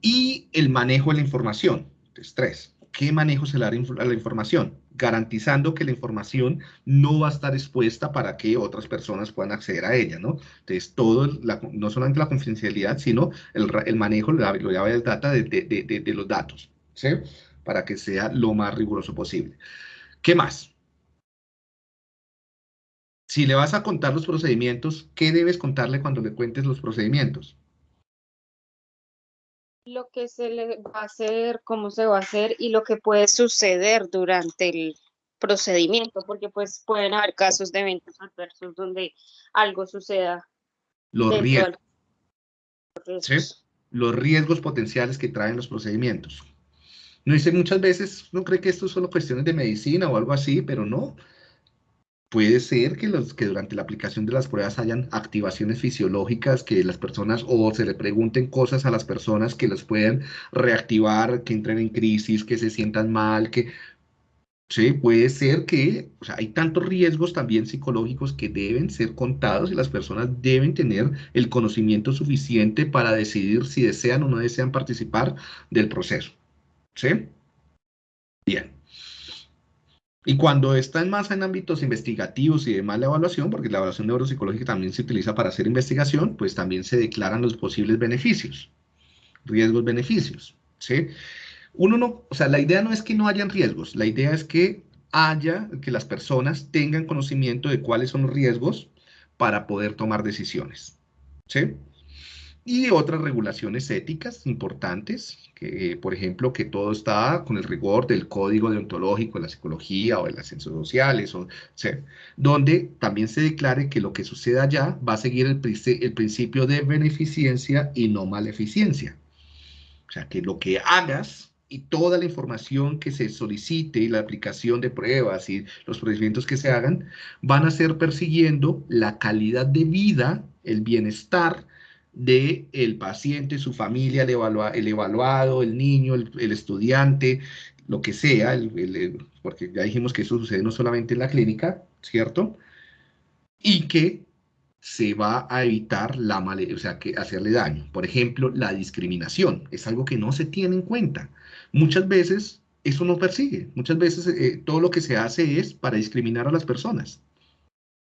Y el manejo de la información. Entonces, tres. ¿Qué manejo se le da a la información? Garantizando que la información no va a estar expuesta para que otras personas puedan acceder a ella, ¿no? Entonces, todo, no solamente la confidencialidad, sino el, manejo, lo llama el data de, de, los datos, ¿sí? Para que sea lo más riguroso posible. ¿Qué más? Si le vas a contar los procedimientos, ¿qué debes contarle cuando le cuentes los procedimientos? lo que se le va a hacer, cómo se va a hacer y lo que puede suceder durante el procedimiento, porque pues pueden haber casos de eventos adversos donde algo suceda. Los riesgos. Los riesgos potenciales que traen los procedimientos. No dice muchas veces, no cree que esto es solo cuestiones de medicina o algo así, pero no. Puede ser que, los, que durante la aplicación de las pruebas hayan activaciones fisiológicas, que las personas o se le pregunten cosas a las personas que las puedan reactivar, que entren en crisis, que se sientan mal, que... Sí, puede ser que o sea, hay tantos riesgos también psicológicos que deben ser contados y las personas deben tener el conocimiento suficiente para decidir si desean o no desean participar del proceso. ¿Sí? Bien. Y cuando están más en ámbitos investigativos y de la evaluación, porque la evaluación neuropsicológica también se utiliza para hacer investigación, pues también se declaran los posibles beneficios, riesgos, beneficios, ¿sí? Uno no, o sea, la idea no es que no hayan riesgos, la idea es que haya, que las personas tengan conocimiento de cuáles son los riesgos para poder tomar decisiones, ¿sí? Y otras regulaciones éticas importantes, que, por ejemplo, que todo está con el rigor del código deontológico de la psicología o de las ciencias sociales, o, donde también se declare que lo que suceda allá va a seguir el, el principio de beneficencia y no maleficencia. O sea, que lo que hagas y toda la información que se solicite y la aplicación de pruebas y los procedimientos que se hagan van a ser persiguiendo la calidad de vida, el bienestar, de el paciente, su familia, el, el evaluado, el niño, el, estudiante, lo que sea, porque ya dijimos que eso sucede no solamente en la clínica, ¿cierto? y que se va a evitar la o sea, que hacerle daño. Por ejemplo, la discriminación es algo que no se tiene en cuenta. Muchas veces eso no persigue, muchas veces eh, todo lo que se hace es para discriminar a las personas.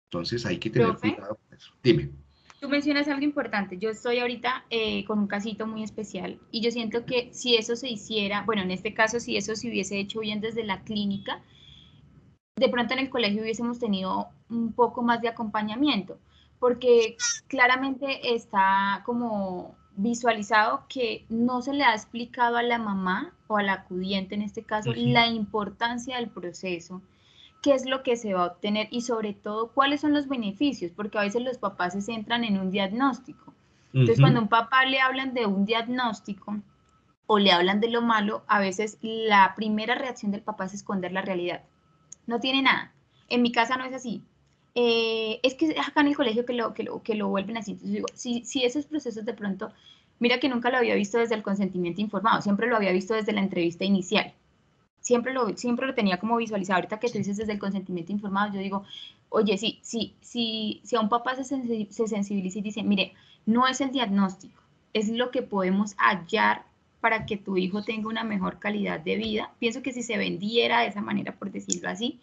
Entonces hay que tener cuidado con eso. Dime. Tú mencionas algo importante. Yo estoy ahorita eh, con un casito muy especial y yo siento que si eso se hiciera, bueno, en este caso, si eso se hubiese hecho bien desde la clínica, de pronto en el colegio hubiésemos tenido un poco más de acompañamiento porque claramente está como visualizado que no se le ha explicado a la mamá o al acudiente en este caso la importancia del proceso, qué es lo que se va a obtener y sobre todo cuáles son los beneficios, porque a veces los papás se centran en un diagnóstico. Entonces, cuando a un papá le hablan de un diagnóstico o le hablan de lo malo, a veces la primera reacción del papá es esconder la realidad. No tiene nada. En mi casa no es así. Eh, es que acá en el colegio que lo, que lo, que lo vuelven así. Entonces digo, si, si esos procesos de pronto, mira que nunca lo había visto desde el consentimiento informado, siempre lo había visto desde la entrevista inicial. Siempre lo, siempre lo tenía como visualizado. Ahorita que tú dices desde el consentimiento informado, yo digo, oye, sí, sí, sí, si a un papá se, se sensibiliza y dice, mire, no es el diagnóstico, es lo que podemos hallar para que tu hijo tenga una mejor calidad de vida. Pienso que si se vendiera de esa manera, por decirlo así,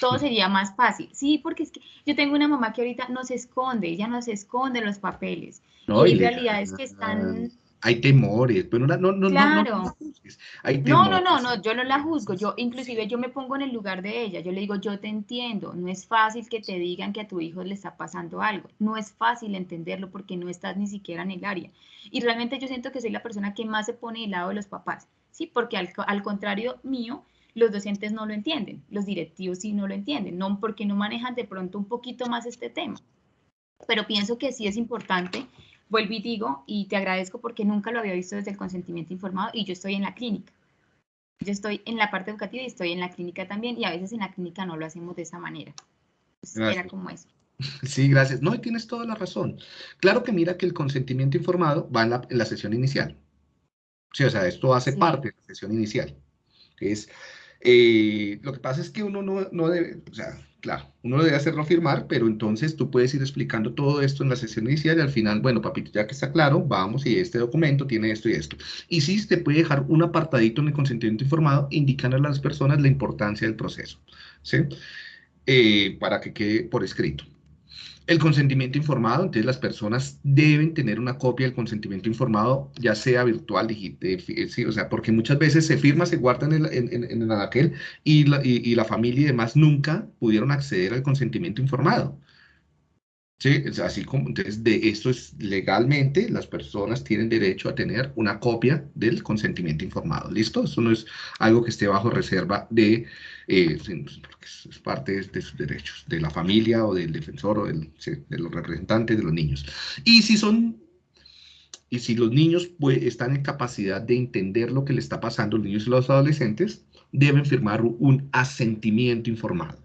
todo sería más fácil. Sí, porque es que yo tengo una mamá que ahorita no se esconde, ella no se esconde los papeles. No, y, realidad es que están hay temores, pero no, no, no, claro. no, no, no, no, no, yo no la juzgo, yo inclusive yo me pongo en el lugar de ella, yo le digo, yo te entiendo, no es fácil que te digan que a tu hijo le está pasando algo, no es fácil entenderlo porque no estás ni siquiera en el área. Y realmente yo siento que soy la persona que más se pone del lado de los papás, ¿sí? Porque al, al contrario mío, los docentes no lo entienden, los directivos sí no lo entienden, no porque no manejan de pronto un poquito más este tema. Pero pienso que sí es importante vuelvo y digo, y te agradezco porque nunca lo había visto desde el consentimiento informado y yo estoy en la clínica. Yo estoy en la parte educativa y estoy en la clínica también y a veces en la clínica no lo hacemos de esa manera. era como eso. Sí, gracias. No, y tienes toda la razón. Claro que mira que el consentimiento informado va en la, sesión inicial. Sí, o sea, esto hace parte de la sesión inicial. Es, eh, lo que pasa es que uno no, no debe, o sea, Claro, uno debe hacerlo firmar, pero entonces tú puedes ir explicando todo esto en la sesión inicial y al final, bueno, papito, ya que está claro, vamos y este documento tiene esto y esto. Y sí, te puede dejar un apartadito en el consentimiento informado indicando a las personas la importancia del proceso, ¿sí? Eh, para que quede por escrito. El consentimiento informado, entonces las personas deben tener una copia del consentimiento informado, ya sea virtual, digital, sí, o sea, porque muchas veces se firma, se guarda en el, en, en aquel y la, y la familia y demás nunca pudieron acceder al consentimiento informado. Sí, así como, entonces, de esto es legalmente, las personas tienen derecho a tener una copia del consentimiento informado. ¿Listo? Eso no es algo que esté bajo reserva de, eh, es parte de, sus derechos, de la familia o del defensor o del, de los representantes de los niños. Y si son, y si los niños pues, están en capacidad de entender lo que le está pasando, los niños y los adolescentes, deben firmar un asentimiento informado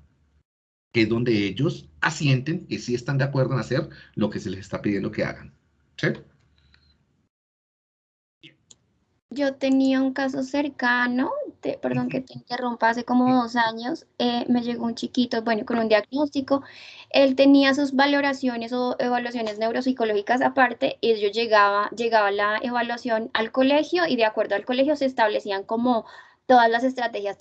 que es donde ellos asienten que sí están de acuerdo en hacer lo que se les está pidiendo que hagan. ¿Sí? Yo tenía un caso cercano, perdón que te interrumpa, hace como dos años, eh, me llegó un chiquito, bueno, con un diagnóstico, él tenía sus valoraciones o evaluaciones neuropsicológicas aparte, y yo llegaba, llegaba la evaluación al colegio y de acuerdo al colegio se establecían como todas las estrategias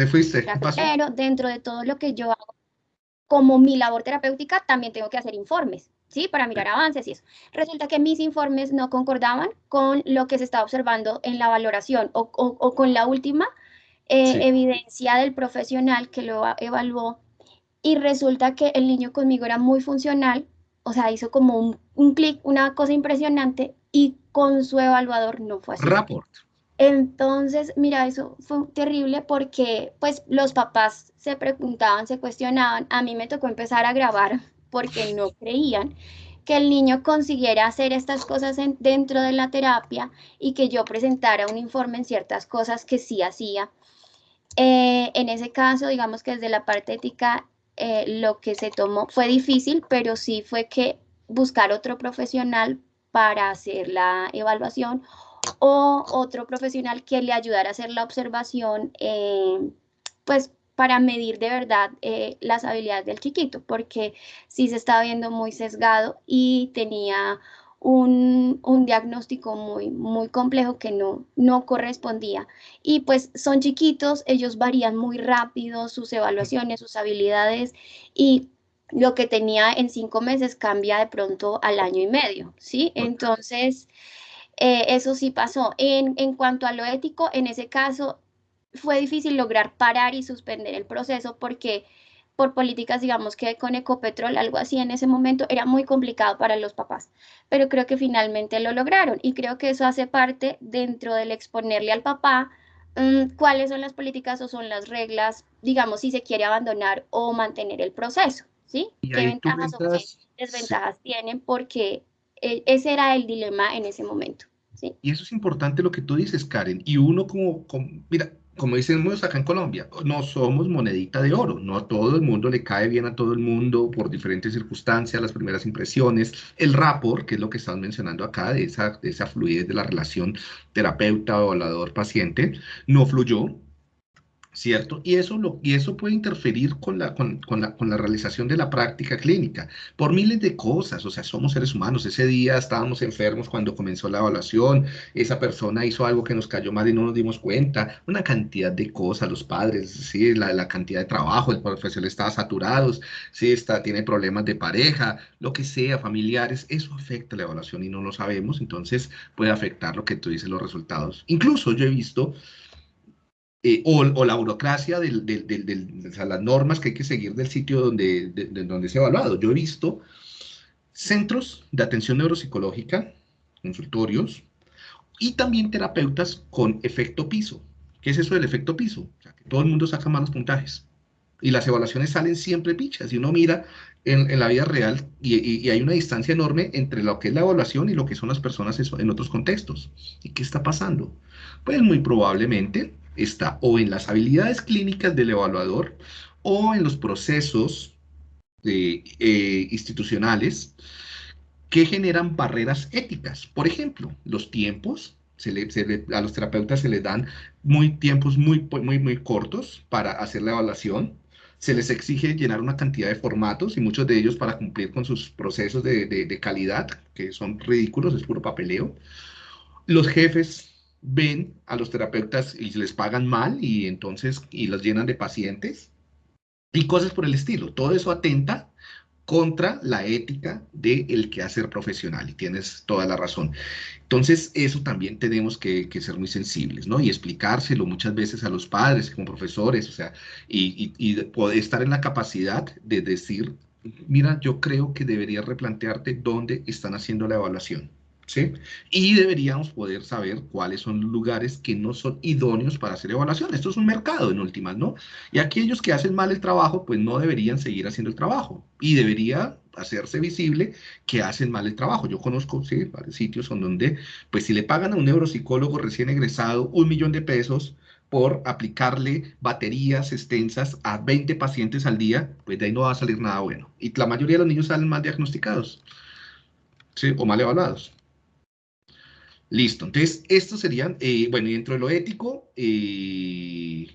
te fuiste. Pero dentro de todo lo que yo hago, como mi labor terapéutica, también tengo que hacer informes, ¿sí? Para mirar avances y eso. Resulta que mis informes no concordaban con lo que se estaba observando en la valoración o, con la última eh, evidencia del profesional que lo evaluó. Y resulta que el niño conmigo era muy funcional, o sea, hizo como un, un clic, una cosa impresionante, y con su evaluador no fue así. Rapport. Entonces, mira, eso fue terrible porque pues los papás se preguntaban, se cuestionaban. A mí me tocó empezar a grabar porque no creían que el niño consiguiera hacer estas cosas dentro de la terapia y que yo presentara un informe en ciertas cosas que sí hacía. Eh, en ese caso, digamos que desde la parte ética, eh, lo que se tomó fue difícil, pero sí fue que buscar otro profesional para hacer la evaluación o otro profesional que le ayudara a hacer la observación, eh, pues para medir de verdad eh, las habilidades del chiquito, porque sí se estaba viendo muy sesgado y tenía un, diagnóstico muy, muy complejo que no, no correspondía. Y pues son chiquitos, ellos varían muy rápido sus evaluaciones, sus habilidades y lo que tenía en cinco meses cambia de pronto al año y medio, ¿sí? Entonces, eh, eso sí pasó. En, en cuanto a lo ético, en ese caso fue difícil lograr parar y suspender el proceso porque por políticas, digamos que con Ecopetrol, algo así en ese momento, era muy complicado para los papás, pero creo que finalmente lo lograron y creo que eso hace parte dentro del exponerle al papá mm, cuáles son las políticas o son las reglas, digamos, si se quiere abandonar o mantener el proceso, ¿sí? ¿Qué ventajas o qué desventajas tienen? Porque eh, ese era el dilema en ese momento. Y eso es importante lo que tú dices, Karen. Y uno como, como mira, como decimos acá en Colombia, no somos monedita de oro, no a todo el mundo le cae bien a todo el mundo por diferentes circunstancias, las primeras impresiones, el rapport, que es lo que estamos mencionando acá, de esa, de esa fluidez de la relación terapeuta-evaluador-paciente, no fluyó, ¿cierto? Y eso, lo, y eso puede interferir con la, con, con, la, con la realización de la práctica clínica por miles de cosas, o sea, somos seres humanos. Ese día estábamos enfermos cuando comenzó la evaluación, esa persona hizo algo que nos cayó mal y no nos dimos cuenta, una cantidad de cosas, los padres, sí, la, la cantidad de trabajo, el profesor estaba saturado, sí, está, tiene problemas de pareja, lo que sea, familiares, eso afecta la evaluación y no lo sabemos, entonces puede afectar lo que tú dices, los resultados. Incluso yo he visto eh, o, la burocracia, del, las normas que hay que seguir del sitio donde, donde se ha evaluado. Yo he visto centros de atención neuropsicológica, consultorios, y también terapeutas con efecto piso. ¿Qué es eso del efecto piso? O sea, que todo el mundo saca malos puntajes. Y las evaluaciones salen siempre pichas. Y uno mira en, la vida real y, y, hay una distancia enorme entre lo que es la evaluación y lo que son las personas en otros contextos. ¿Y qué está pasando? Pues muy probablemente está o en las habilidades clínicas del evaluador o en los procesos eh, institucionales que generan barreras éticas. Por ejemplo, los tiempos, a los terapeutas se les dan muy tiempos muy, muy, muy cortos para hacer la evaluación. Se les exige llenar una cantidad de formatos y muchos de ellos para cumplir con sus procesos de, de calidad, que son ridículos, es puro papeleo. Los jefes ven a los terapeutas y les pagan mal y entonces y los llenan de pacientes y cosas por el estilo. Todo eso atenta contra la ética del quehacer profesional y tienes toda la razón. Entonces, eso también tenemos que, ser muy sensibles, ¿no? Y explicárselo muchas veces a los padres, como profesores, o sea, y, y poder estar en la capacidad de decir, mira, yo creo que deberías replantearte dónde están haciendo la evaluación y deberíamos poder saber cuáles son los lugares que no son idóneos para hacer evaluación. Esto es un mercado en últimas, ¿no? Y aquellos que hacen mal el trabajo, pues no deberían seguir haciendo el trabajo. Y debería hacerse visible que hacen mal el trabajo. Yo conozco, sí, varios sitios donde, pues si le pagan a un neuropsicólogo recién egresado un millón de pesos, por aplicarle baterías extensas a 20 pacientes al día, pues de ahí no va a salir nada bueno. Y la mayoría de los niños salen mal diagnosticados, ¿sí? O mal evaluados. Listo, entonces estos serían, eh, bueno, y dentro de lo ético, eh,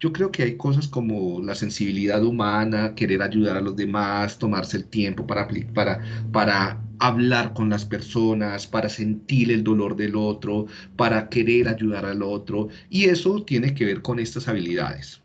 yo creo que hay cosas como la sensibilidad humana, querer ayudar a los demás, tomarse el tiempo para, para, para hablar con las personas, para sentir el dolor del otro, para querer ayudar al otro, y eso tiene que ver con estas habilidades,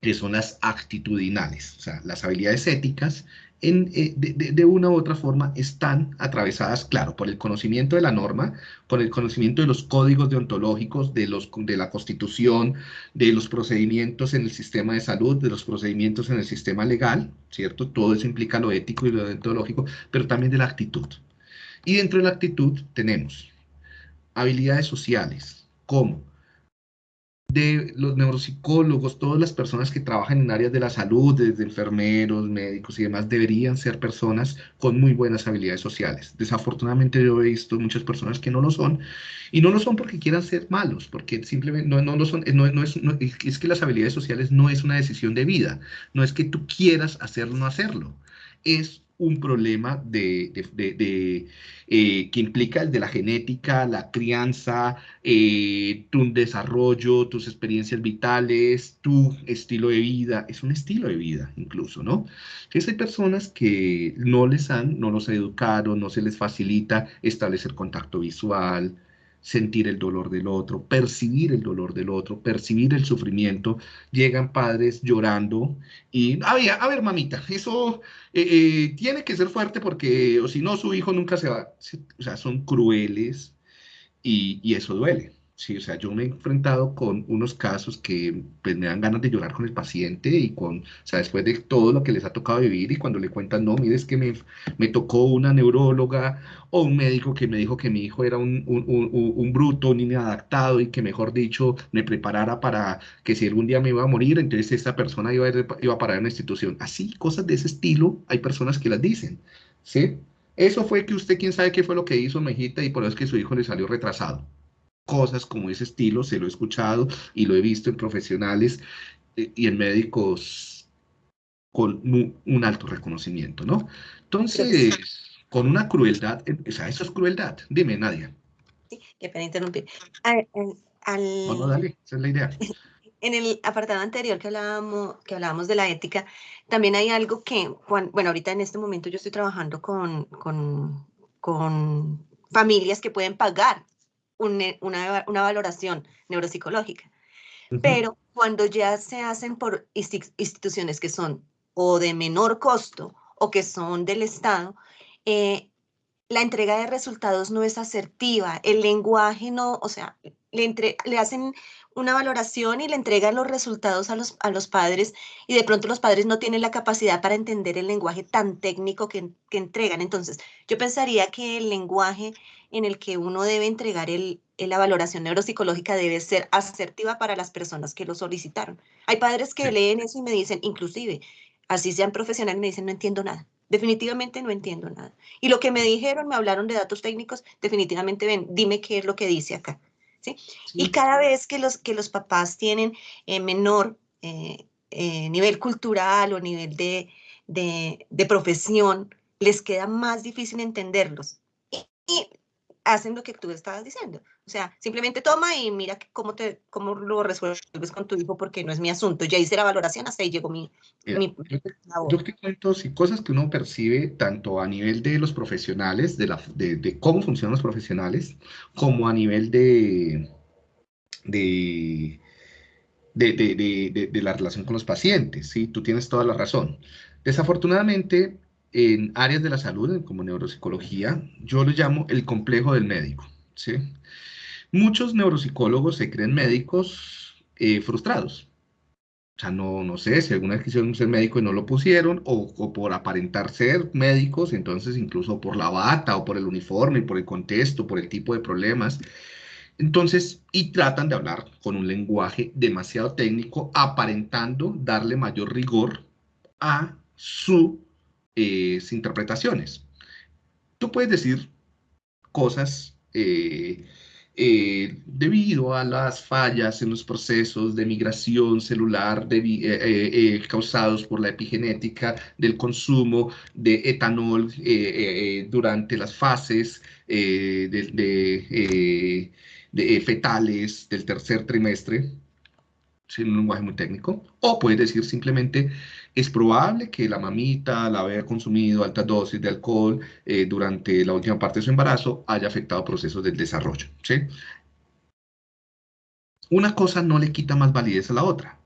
que son las actitudinales, o sea, las habilidades éticas eh, de, una u otra forma están atravesadas, claro, por el conocimiento de la norma, por el conocimiento de los códigos deontológicos, de, los, de la constitución, de los procedimientos en el sistema de salud, de los procedimientos en el sistema legal, ¿cierto? Todo eso implica lo ético y lo deontológico, pero también de la actitud. Y dentro de la actitud tenemos habilidades sociales, como de los neuropsicólogos, todas las personas que trabajan en áreas de la salud, desde enfermeros, médicos y demás, deberían ser personas con muy buenas habilidades sociales. Desafortunadamente yo he visto muchas personas que no lo son, y no lo son porque quieran ser malos, porque simplemente no, no lo son, no, no es, es que las habilidades sociales no es una decisión de vida, no es que tú quieras hacerlo o no hacerlo, es un problema de, eh, que implica el de la genética, la crianza, eh, tu desarrollo, tus experiencias vitales, tu estilo de vida. Es un estilo de vida incluso, ¿no? Entonces hay personas que no les han, no los educaron, no se les facilita establecer contacto visual, sentir el dolor del otro, percibir el dolor del otro, percibir el sufrimiento. Llegan padres llorando y, a ver, a ver mamita, eso eh, eh, tiene que ser fuerte porque, o si no, su hijo nunca se va. O sea, son crueles y, y eso duele. Sí, o sea, yo me he enfrentado con unos casos que pues, me dan ganas de llorar con el paciente y con, o sea, después de todo lo que les ha tocado vivir y cuando le cuentan, no, mire, es que me, me tocó una neuróloga o un médico que me dijo que mi hijo era un, un, un, un bruto, un inadaptado y que, mejor dicho, me preparara para que si algún día me iba a morir, entonces esta persona iba a, iba a parar en una institución. Así, cosas de ese estilo, hay personas que las dicen, ¿sí? Eso fue que usted, quién sabe qué fue lo que hizo, Mejita, y por eso es que su hijo le salió retrasado cosas como ese estilo, se lo he escuchado y lo he visto en profesionales eh, y en médicos con un alto reconocimiento, ¿no? Entonces, con una crueldad, eh, o sea, eso es crueldad. Dime, Nadia. Sí, qué pena interrumpir. Al, No, no, dale, esa es la idea. En el apartado anterior que hablábamos, que hablábamos de la ética, también hay algo que, bueno, ahorita en este momento yo estoy trabajando con, con, con familias que pueden pagar una, una, valoración neuropsicológica. Pero cuando ya se hacen por instituciones que son o de menor costo o que son del Estado, eh, la entrega de resultados no es asertiva, el lenguaje no, o sea, le, entre, le hacen una valoración y le entregan los resultados a los, a los padres y de pronto los padres no tienen la capacidad para entender el lenguaje tan técnico que, que entregan. Entonces, yo pensaría que el lenguaje en el que uno debe entregar el, la valoración neuropsicológica debe ser asertiva para las personas que lo solicitaron. Hay padres que leen eso y me dicen, inclusive, así sean profesionales, me dicen, no entiendo nada. Definitivamente no entiendo nada. Y lo que me dijeron, me hablaron de datos técnicos, definitivamente ven, dime qué es lo que dice acá. ¿Sí? Y cada vez que los, que los papás tienen eh, menor eh, eh, nivel cultural o nivel de, de, de, profesión, les queda más difícil entenderlos. Y, hacen lo que tú estabas diciendo. O sea, simplemente toma y mira cómo, te, cómo lo resuelves con tu hijo porque no es mi asunto. Ya hice la valoración, hasta ahí llegó mi... mi yo, te, cuento sí, cosas que uno percibe tanto a nivel de los profesionales, de, la, de, de cómo funcionan los profesionales, como a nivel de... de de, de, de, la relación con los pacientes, ¿sí? Tú tienes toda la razón. Desafortunadamente, en áreas de la salud, como neuropsicología, yo lo llamo el complejo del médico. ¿sí? Muchos neuropsicólogos se creen médicos eh, frustrados. O sea, no, no sé si alguna vez quisieron ser médico y no lo pusieron, o, o, por aparentar ser médicos, entonces incluso por la bata o por el uniforme, por el contexto, por el tipo de problemas. Entonces, y tratan de hablar con un lenguaje demasiado técnico, aparentando darle mayor rigor a su eh, interpretaciones. Tú puedes decir cosas eh, eh, debido a las fallas en los procesos de migración celular causados por la epigenética del consumo de etanol durante las fases de, fetales del tercer trimestre, sin un lenguaje muy técnico, o puedes decir simplemente es probable que la mamita la haya consumido altas dosis de alcohol eh, durante la última parte de su embarazo, haya afectado procesos del desarrollo. Una cosa no le quita más validez a la otra.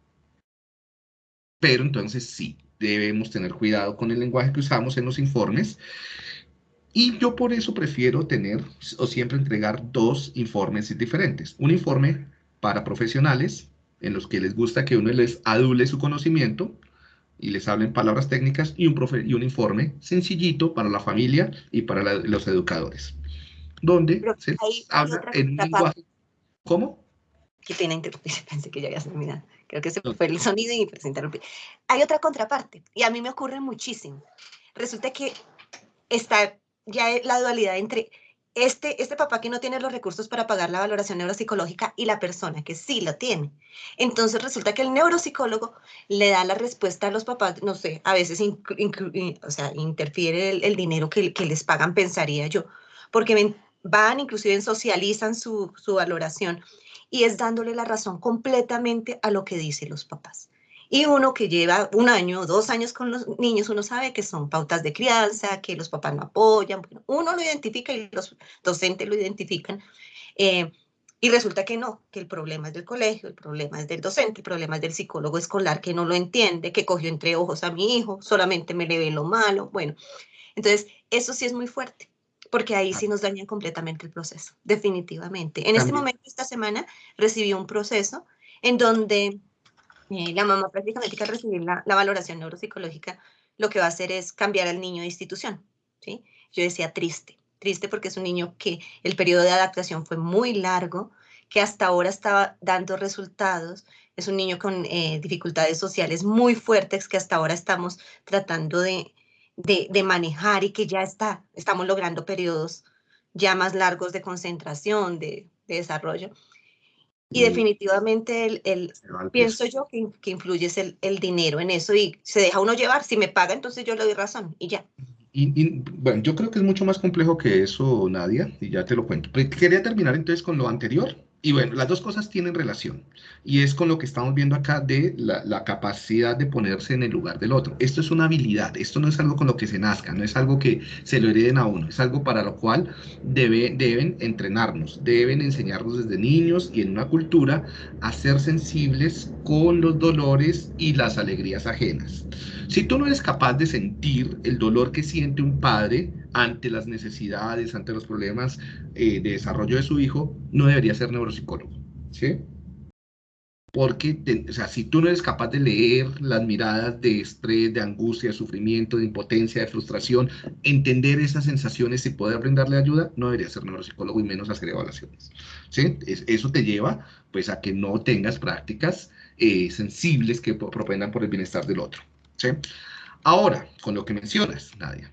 Pero entonces sí, debemos tener cuidado con el lenguaje que usamos en los informes. Y yo por eso prefiero tener o siempre entregar dos informes diferentes. Un informe para profesionales, en los que les gusta que uno les adule su conocimiento, y les hablen palabras técnicas y un, profe y un informe sencillito para la familia y para los educadores, donde se habla en un lenguaje... ¿Cómo? Que tiene interrumpir, pensé que ya había terminado. Creo que se fue el sonido y se interrumpí. Hay otra contraparte, y a mí me ocurre muchísimo. Resulta que está ya la dualidad entre este, este papá que no tiene los recursos para pagar la valoración neuropsicológica y la persona que sí lo tiene. Entonces resulta que el neuropsicólogo le da la respuesta a los papás, no sé, a veces o sea, interfiere el, dinero que, les pagan, pensaría yo, porque van, inclusive socializan su, su valoración y es dándole la razón completamente a lo que dicen los papás. Y uno que lleva un año dos años con los niños, uno sabe que son pautas de crianza, que los papás no apoyan, uno lo identifica y los docentes lo identifican. Eh, y resulta que no, que el problema es del colegio, el problema es del docente, el problema es del psicólogo escolar que no lo entiende, que cogió entre ojos a mi hijo, solamente me le ve lo malo. Bueno, entonces eso sí es muy fuerte, porque ahí sí nos dañan completamente el proceso, definitivamente. En este momento, esta semana, recibí un proceso en donde la mamá prácticamente al recibir la, valoración neuropsicológica, lo que va a hacer es cambiar al niño de institución. ¿sí? Yo decía triste, triste porque es un niño que el periodo de adaptación fue muy largo, que hasta ahora estaba dando resultados. Es un niño con eh, dificultades sociales muy fuertes que hasta ahora estamos tratando de, de, manejar y que ya está, estamos logrando periodos ya más largos de concentración, de desarrollo. Y definitivamente el, el pienso yo que, que influye el, el, dinero en eso y se deja uno llevar. Si me paga, entonces yo le doy razón y ya. Y, bueno, yo creo que es mucho más complejo que eso, Nadia, y ya te lo cuento. quería terminar entonces con lo anterior. Y bueno, las dos cosas tienen relación. Y es con lo que estamos viendo acá de la, capacidad de ponerse en el lugar del otro. Esto es una habilidad, esto no es algo con lo que se nazca, no es algo que se lo hereden a uno, es algo para lo cual debe, deben entrenarnos, deben enseñarnos desde niños y en una cultura a ser sensibles con los dolores y las alegrías ajenas. Si tú no eres capaz de sentir el dolor que siente un padre ante las necesidades, ante los problemas eh, de desarrollo de su hijo, no debería ser neuropsicólogo, ¿sí? Porque, o sea, si tú no eres capaz de leer las miradas de estrés, de angustia, de sufrimiento, de impotencia, de frustración, entender esas sensaciones y poder brindarle ayuda, no debería ser neuropsicólogo y menos hacer evaluaciones. ¿sí? eso te lleva, pues, a que no tengas prácticas eh, sensibles que propendan por el bienestar del otro. ¿Sí? Ahora, con lo que mencionas, Nadia,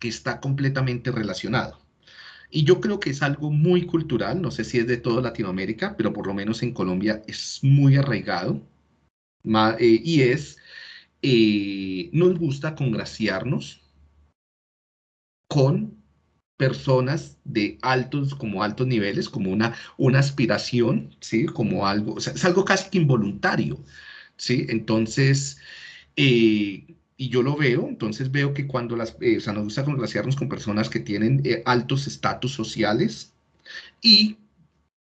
que está completamente relacionado. Y yo creo que es algo muy cultural, no sé si es de toda Latinoamérica, pero por lo menos en Colombia es muy arraigado. Eh, y es, eh, nos gusta congraciarnos con personas de altos, como altos niveles, como una, una aspiración, ¿sí? Como algo, es algo casi que involuntario, ¿sí? Entonces, eh, y yo lo veo, entonces veo que cuando las, eh, o sea, nos gusta congraciarnos con personas que tienen eh, altos estatus sociales y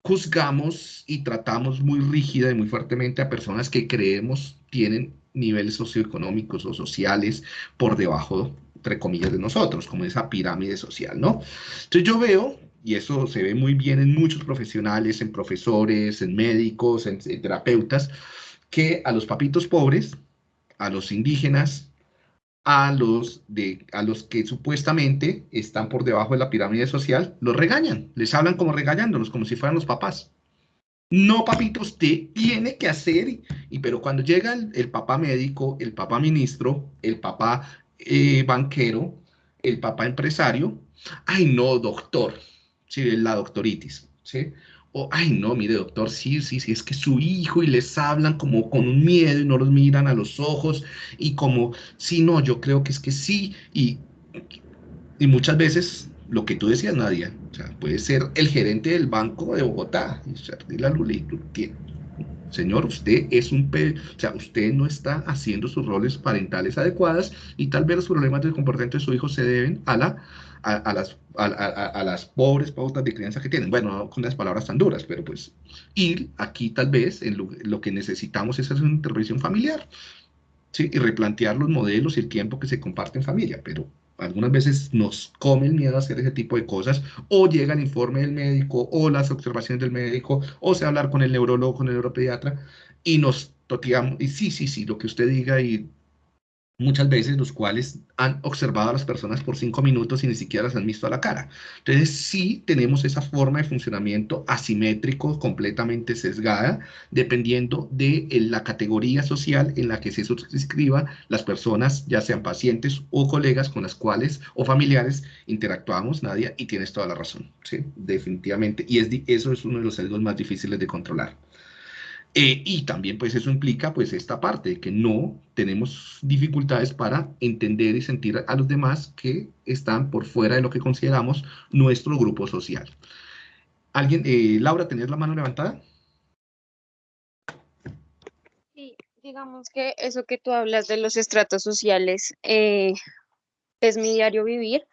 juzgamos y tratamos muy rígida y muy fuertemente a personas que creemos tienen niveles socioeconómicos o sociales por debajo, entre comillas, de nosotros, como esa pirámide social, ¿no? Entonces yo veo, y eso se ve muy bien en muchos profesionales, en profesores, en médicos, en terapeutas, que a los papitos pobres, a los indígenas, a los, de, a los que supuestamente están por debajo de la pirámide social, los regañan, les hablan como regañándolos, como si fueran los papás. No, papito, usted tiene que hacer, y, pero cuando llega el, papá médico, el papá ministro, el papá eh, banquero, el papá empresario, ay no, doctor, sí, la doctoritis, ¿sí? Ay, no, mire, doctor, sí, sí, sí, es que su hijo y les hablan como con un miedo y no los miran a los ojos y como, sí, no, yo creo que es que sí, y, y muchas veces lo que tú decías, Nadia, o sea, puede ser el gerente del Banco de Bogotá, y la Señor, usted es un, o sea, usted no está haciendo sus roles parentales adecuadas y tal vez los problemas del comportamiento de su hijo se deben a la a, las, a, las pobres pautas de crianza que tienen. Bueno, no con las palabras tan duras, pero pues, y aquí tal vez en lo, que necesitamos es hacer una intervención familiar, ¿sí? Y replantear los modelos y el tiempo que se comparte en familia, pero algunas veces nos come el miedo a hacer ese tipo de cosas, o llega el informe del médico, o las observaciones del médico, o se hablar con el neurólogo, con el neuropediatra, y nos toteamos, y sí, sí, sí, lo que usted diga, y muchas veces los cuales han observado a las personas por cinco minutos y ni siquiera las han visto a la cara. Entonces sí tenemos esa forma de funcionamiento asimétrico, completamente sesgada, dependiendo de eh, la categoría social en la que se suscriba las personas, ya sean pacientes o colegas con las cuales o familiares interactuamos, Nadia, y tienes toda la razón, ¿sí? definitivamente. Y es, eso es uno de los sesgos más difíciles de controlar. Eh, y también pues eso implica pues esta parte de que no tenemos dificultades para entender y sentir a los demás que están por fuera de lo que consideramos nuestro grupo social. ¿Alguien, eh, Laura, tenías la mano levantada? Sí, digamos que eso que tú hablas de los estratos sociales eh, es mi diario vivir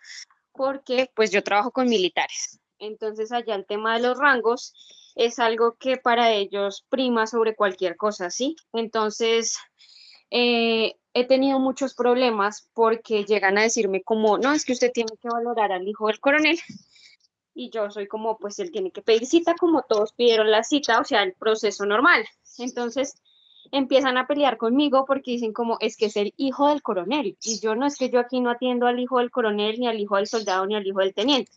porque pues yo trabajo con militares. Entonces allá el tema de los rangos es algo que para ellos prima sobre cualquier cosa, ¿sí? Entonces, eh, he tenido muchos problemas porque llegan a decirme como, no, es que usted tiene que valorar al hijo del coronel. Y yo soy como, pues él tiene que pedir cita como todos pidieron la cita, o sea, el proceso normal. Entonces, empiezan a pelear conmigo porque dicen como, es que es el hijo del coronel. Y yo no es que yo aquí no atiendo al hijo del coronel, ni al hijo del soldado, ni al hijo del teniente.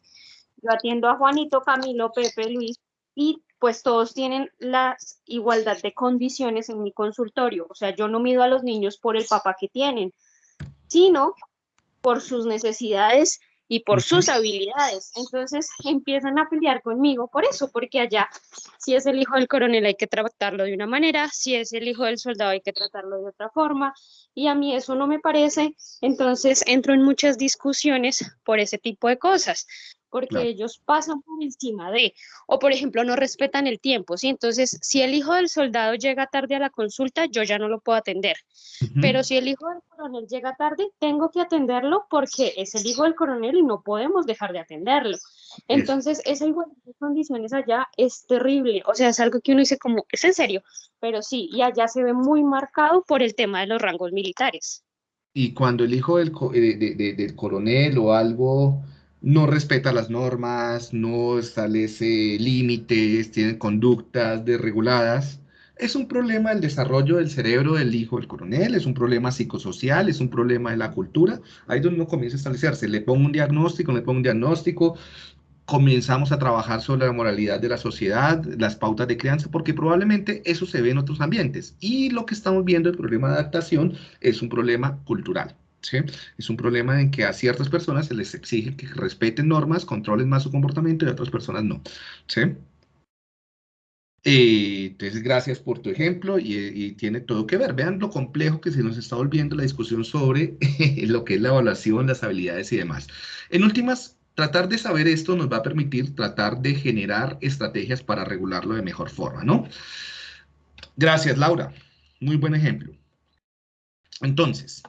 Yo atiendo a Juanito, Camilo, Pepe, Luis, y pues todos tienen la igualdad de condiciones en mi consultorio. O sea, yo no mido a los niños por el papá que tienen, sino por sus necesidades y por sus habilidades. Entonces empiezan a pelear conmigo por eso, porque allá, si es el hijo del coronel hay que tratarlo de una manera, si es el hijo del soldado hay que tratarlo de otra forma, y a mí eso no me parece, entonces entro en muchas discusiones por ese tipo de cosas porque ellos pasan por encima de, o por ejemplo, no respetan el tiempo, ¿sí? Entonces, si el hijo del soldado llega tarde a la consulta, yo ya no lo puedo atender. Pero si el hijo del coronel llega tarde, tengo que atenderlo porque es el hijo del coronel y no podemos dejar de atenderlo. Entonces, esa igualdad de condiciones allá es terrible. O sea, es algo que uno dice como, es en serio, pero sí, y allá se ve muy marcado por el tema de los rangos militares. Y cuando el hijo del, eh, del coronel o algo no respeta las normas, no establece límites, tiene conductas desreguladas. Es un problema del desarrollo del cerebro del hijo del coronel, es un problema psicosocial, es un problema de la cultura. Ahí es donde uno comienza a establecerse. Le pongo un diagnóstico, le pongo un diagnóstico, comenzamos a trabajar sobre la moralidad de la sociedad, las pautas de crianza, porque probablemente eso se ve en otros ambientes. Y lo que estamos viendo, el problema de adaptación, es un problema cultural. Es un problema en que a ciertas personas se les exige que respeten normas, controlen más su comportamiento y a otras personas no. ¿sí? Eh, entonces, gracias por tu ejemplo y, tiene todo que ver. Vean lo complejo que se nos está volviendo la discusión sobre lo que es la evaluación, las habilidades y demás. En últimas, tratar de saber esto nos va a permitir tratar de generar estrategias para regularlo de mejor forma, ¿no? Gracias, Laura. Muy buen ejemplo. Entonces,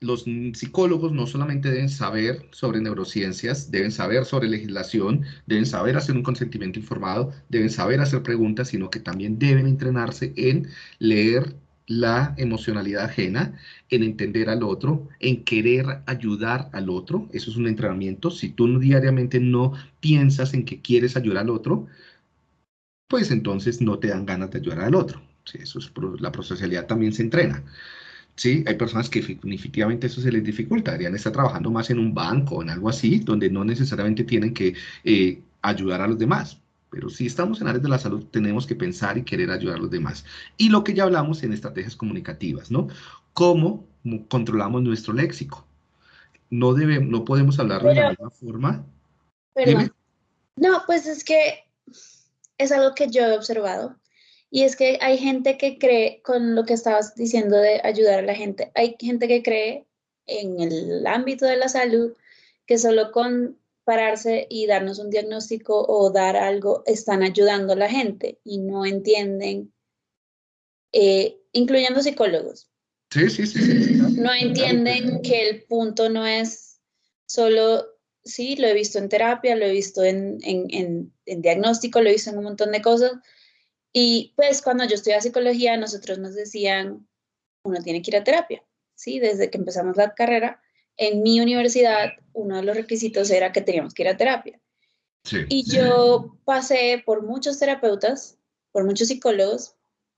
los psicólogos no solamente deben saber sobre neurociencias, deben saber sobre legislación, deben saber hacer un consentimiento informado, deben saber hacer preguntas, sino que también deben entrenarse en leer la emocionalidad ajena, en entender al otro, en querer ayudar al otro. Eso es un entrenamiento. Si tú diariamente no piensas en que quieres ayudar al otro, pues entonces no te dan ganas de ayudar al otro. eso es, la prosocialidad también se entrena. Sí, hay personas que definitivamente eso se les dificulta, deberían estar trabajando más en un banco o en algo así, donde no necesariamente tienen que eh, ayudar a los demás. Pero si estamos en áreas de la salud, tenemos que pensar y querer ayudar a los demás. Y lo que ya hablamos en estrategias comunicativas, ¿no? ¿Cómo controlamos nuestro léxico? No, debemos, no podemos hablar de la misma forma. No, pues es que es algo que yo he observado y es que hay gente que cree, con lo que estabas diciendo de ayudar a la gente, hay gente que cree en el ámbito de la salud que solo con pararse y darnos un diagnóstico o dar algo están ayudando a la gente y no entienden, eh, incluyendo psicólogos. Sí, sí, sí. No entienden que el punto no es solo, sí, lo he visto en terapia, lo he visto en, en, en diagnóstico, lo he visto en un montón de cosas, y pues cuando yo estudiaba psicología, nosotros nos decían, uno tiene que ir a terapia, ¿sí? Desde que empezamos la carrera, en mi universidad, uno de los requisitos era que teníamos que ir a terapia. Y yo pasé por muchos terapeutas, por muchos psicólogos,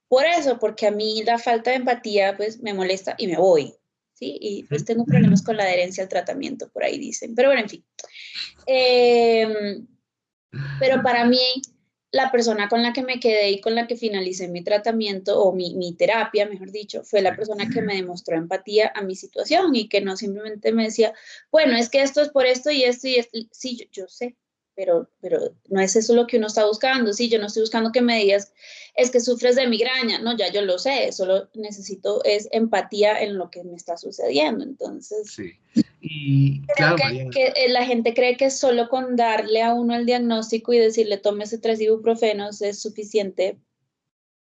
por eso, porque a mí la falta de empatía, pues, me molesta y me voy. ¿sí? Y pues tengo problemas con la adherencia al tratamiento, por ahí dicen. Pero bueno, en fin. Em, pero para mí, la persona con la que me quedé y con la que finalicé mi tratamiento o mi, mi, terapia, mejor dicho, fue la persona que me demostró empatía a mi situación y que no simplemente me decía, bueno, es que esto es por esto y esto y esto. Sí, yo, yo sé, pero, pero no es eso lo que uno está buscando. Sí, yo no estoy buscando que me digas, es que sufres de migraña. No, ya yo lo sé, solo necesito es empatía en lo que me está sucediendo. Entonces, sí. y creo que, que, eh, la gente cree que solo con darle a uno el diagnóstico y decirle tómese tres ibuprofenos es suficiente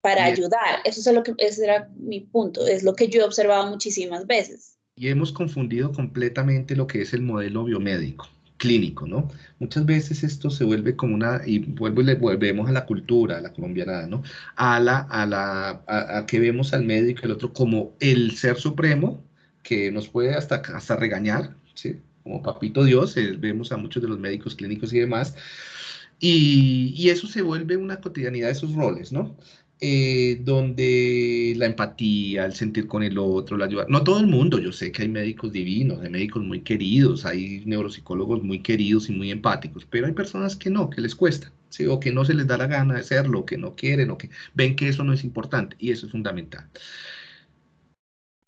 para ayudar. Eso es lo que ese era mi punto, es lo que yo he observado muchísimas veces. Y hemos confundido completamente lo que es el modelo biomédico clínico, ¿no? Muchas veces esto se vuelve como una, y vuelvo y le volvemos a la cultura, a la colombiana, ¿no? A la, a la, a, que vemos al médico el otro como el ser supremo, que nos puede hasta, hasta regañar, ¿sí? Como papito Dios, eh, vemos a muchos de los médicos clínicos y demás, y, y, eso se vuelve una cotidianidad de esos roles, ¿no? Eh, donde la empatía, el sentir con el otro, la ayuda. No todo el mundo, yo sé que hay médicos divinos, hay médicos muy queridos, hay neuropsicólogos muy queridos y muy empáticos, pero hay personas que no, que les cuesta, ¿sí? o que no se les da la gana de hacerlo, que no quieren, o que ven que eso no es importante, y eso es fundamental.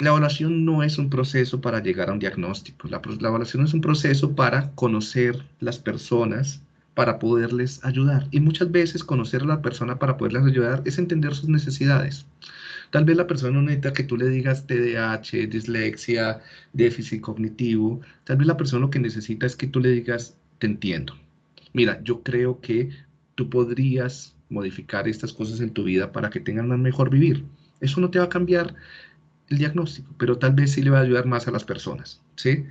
La evaluación no es un proceso para llegar a un diagnóstico, la, la evaluación es un proceso para conocer las personas, para poderles ayudar. Y muchas veces conocer a la persona para poderles ayudar es entender sus necesidades. Tal vez la persona no necesita que tú le digas TDAH, dislexia, déficit cognitivo. Tal vez la persona lo que necesita es que tú le digas, te entiendo. Mira, yo creo que tú podrías modificar estas cosas en tu vida para que tengan un mejor vivir. Eso no te va a cambiar el diagnóstico, pero tal vez sí le va a ayudar más a las personas, ¿sí?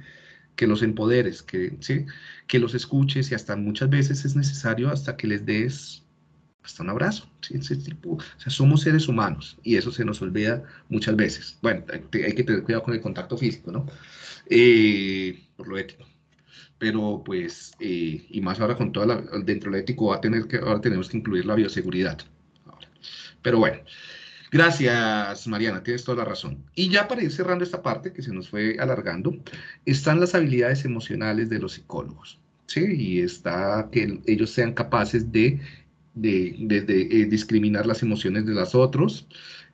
Que los empoderes, que, ¿sí? que los escuches y hasta muchas veces es necesario hasta que les des hasta un abrazo. ¿sí? tipo, o sea, somos seres humanos y eso se nos olvida muchas veces. Bueno, hay, que tener cuidado con el contacto físico, ¿no? Eh, por lo ético. Pero pues, eh, y más ahora con toda la, dentro de lo ético va a tener que, ahora tenemos que incluir la bioseguridad. Pero bueno, Gracias, Mariana, tienes toda la razón. Y ya para ir cerrando esta parte que se nos fue alargando, están las habilidades emocionales de los psicólogos, ¿sí? Y está que ellos sean capaces de, eh, discriminar las emociones de los otros,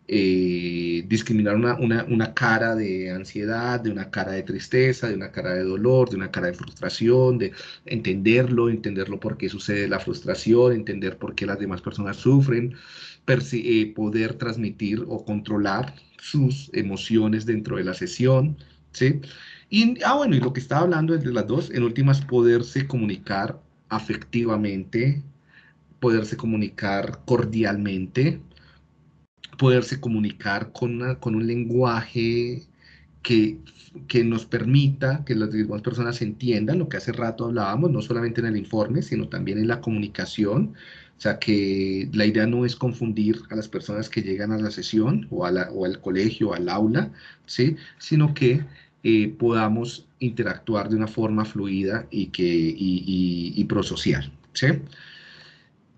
eh, discriminar una, una, cara de ansiedad, de una cara de tristeza, de una cara de dolor, de una cara de frustración, de entenderlo, entenderlo por qué sucede la frustración, entender por qué las demás personas sufren, eh, poder transmitir o controlar sus emociones dentro de la sesión, ¿sí? Y, ah, bueno, y lo que estaba hablando entre las dos, en últimas, poderse comunicar afectivamente, poderse comunicar cordialmente, poderse comunicar con, con un lenguaje que, que, nos permita que las demás personas entiendan lo que hace rato hablábamos, no solamente en el informe, sino también en la comunicación, o sea, que la idea no es confundir a las personas que llegan a la sesión o, al colegio, al aula, ¿sí? sino que eh, podamos interactuar de una forma fluida y, que, y, prosocial. ¿sí?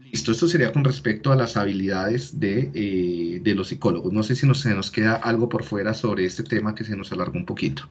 Listo, esto sería con respecto a las habilidades de, eh, de los psicólogos. No sé si nos, se nos queda algo por fuera sobre este tema que se nos alargó un poquito.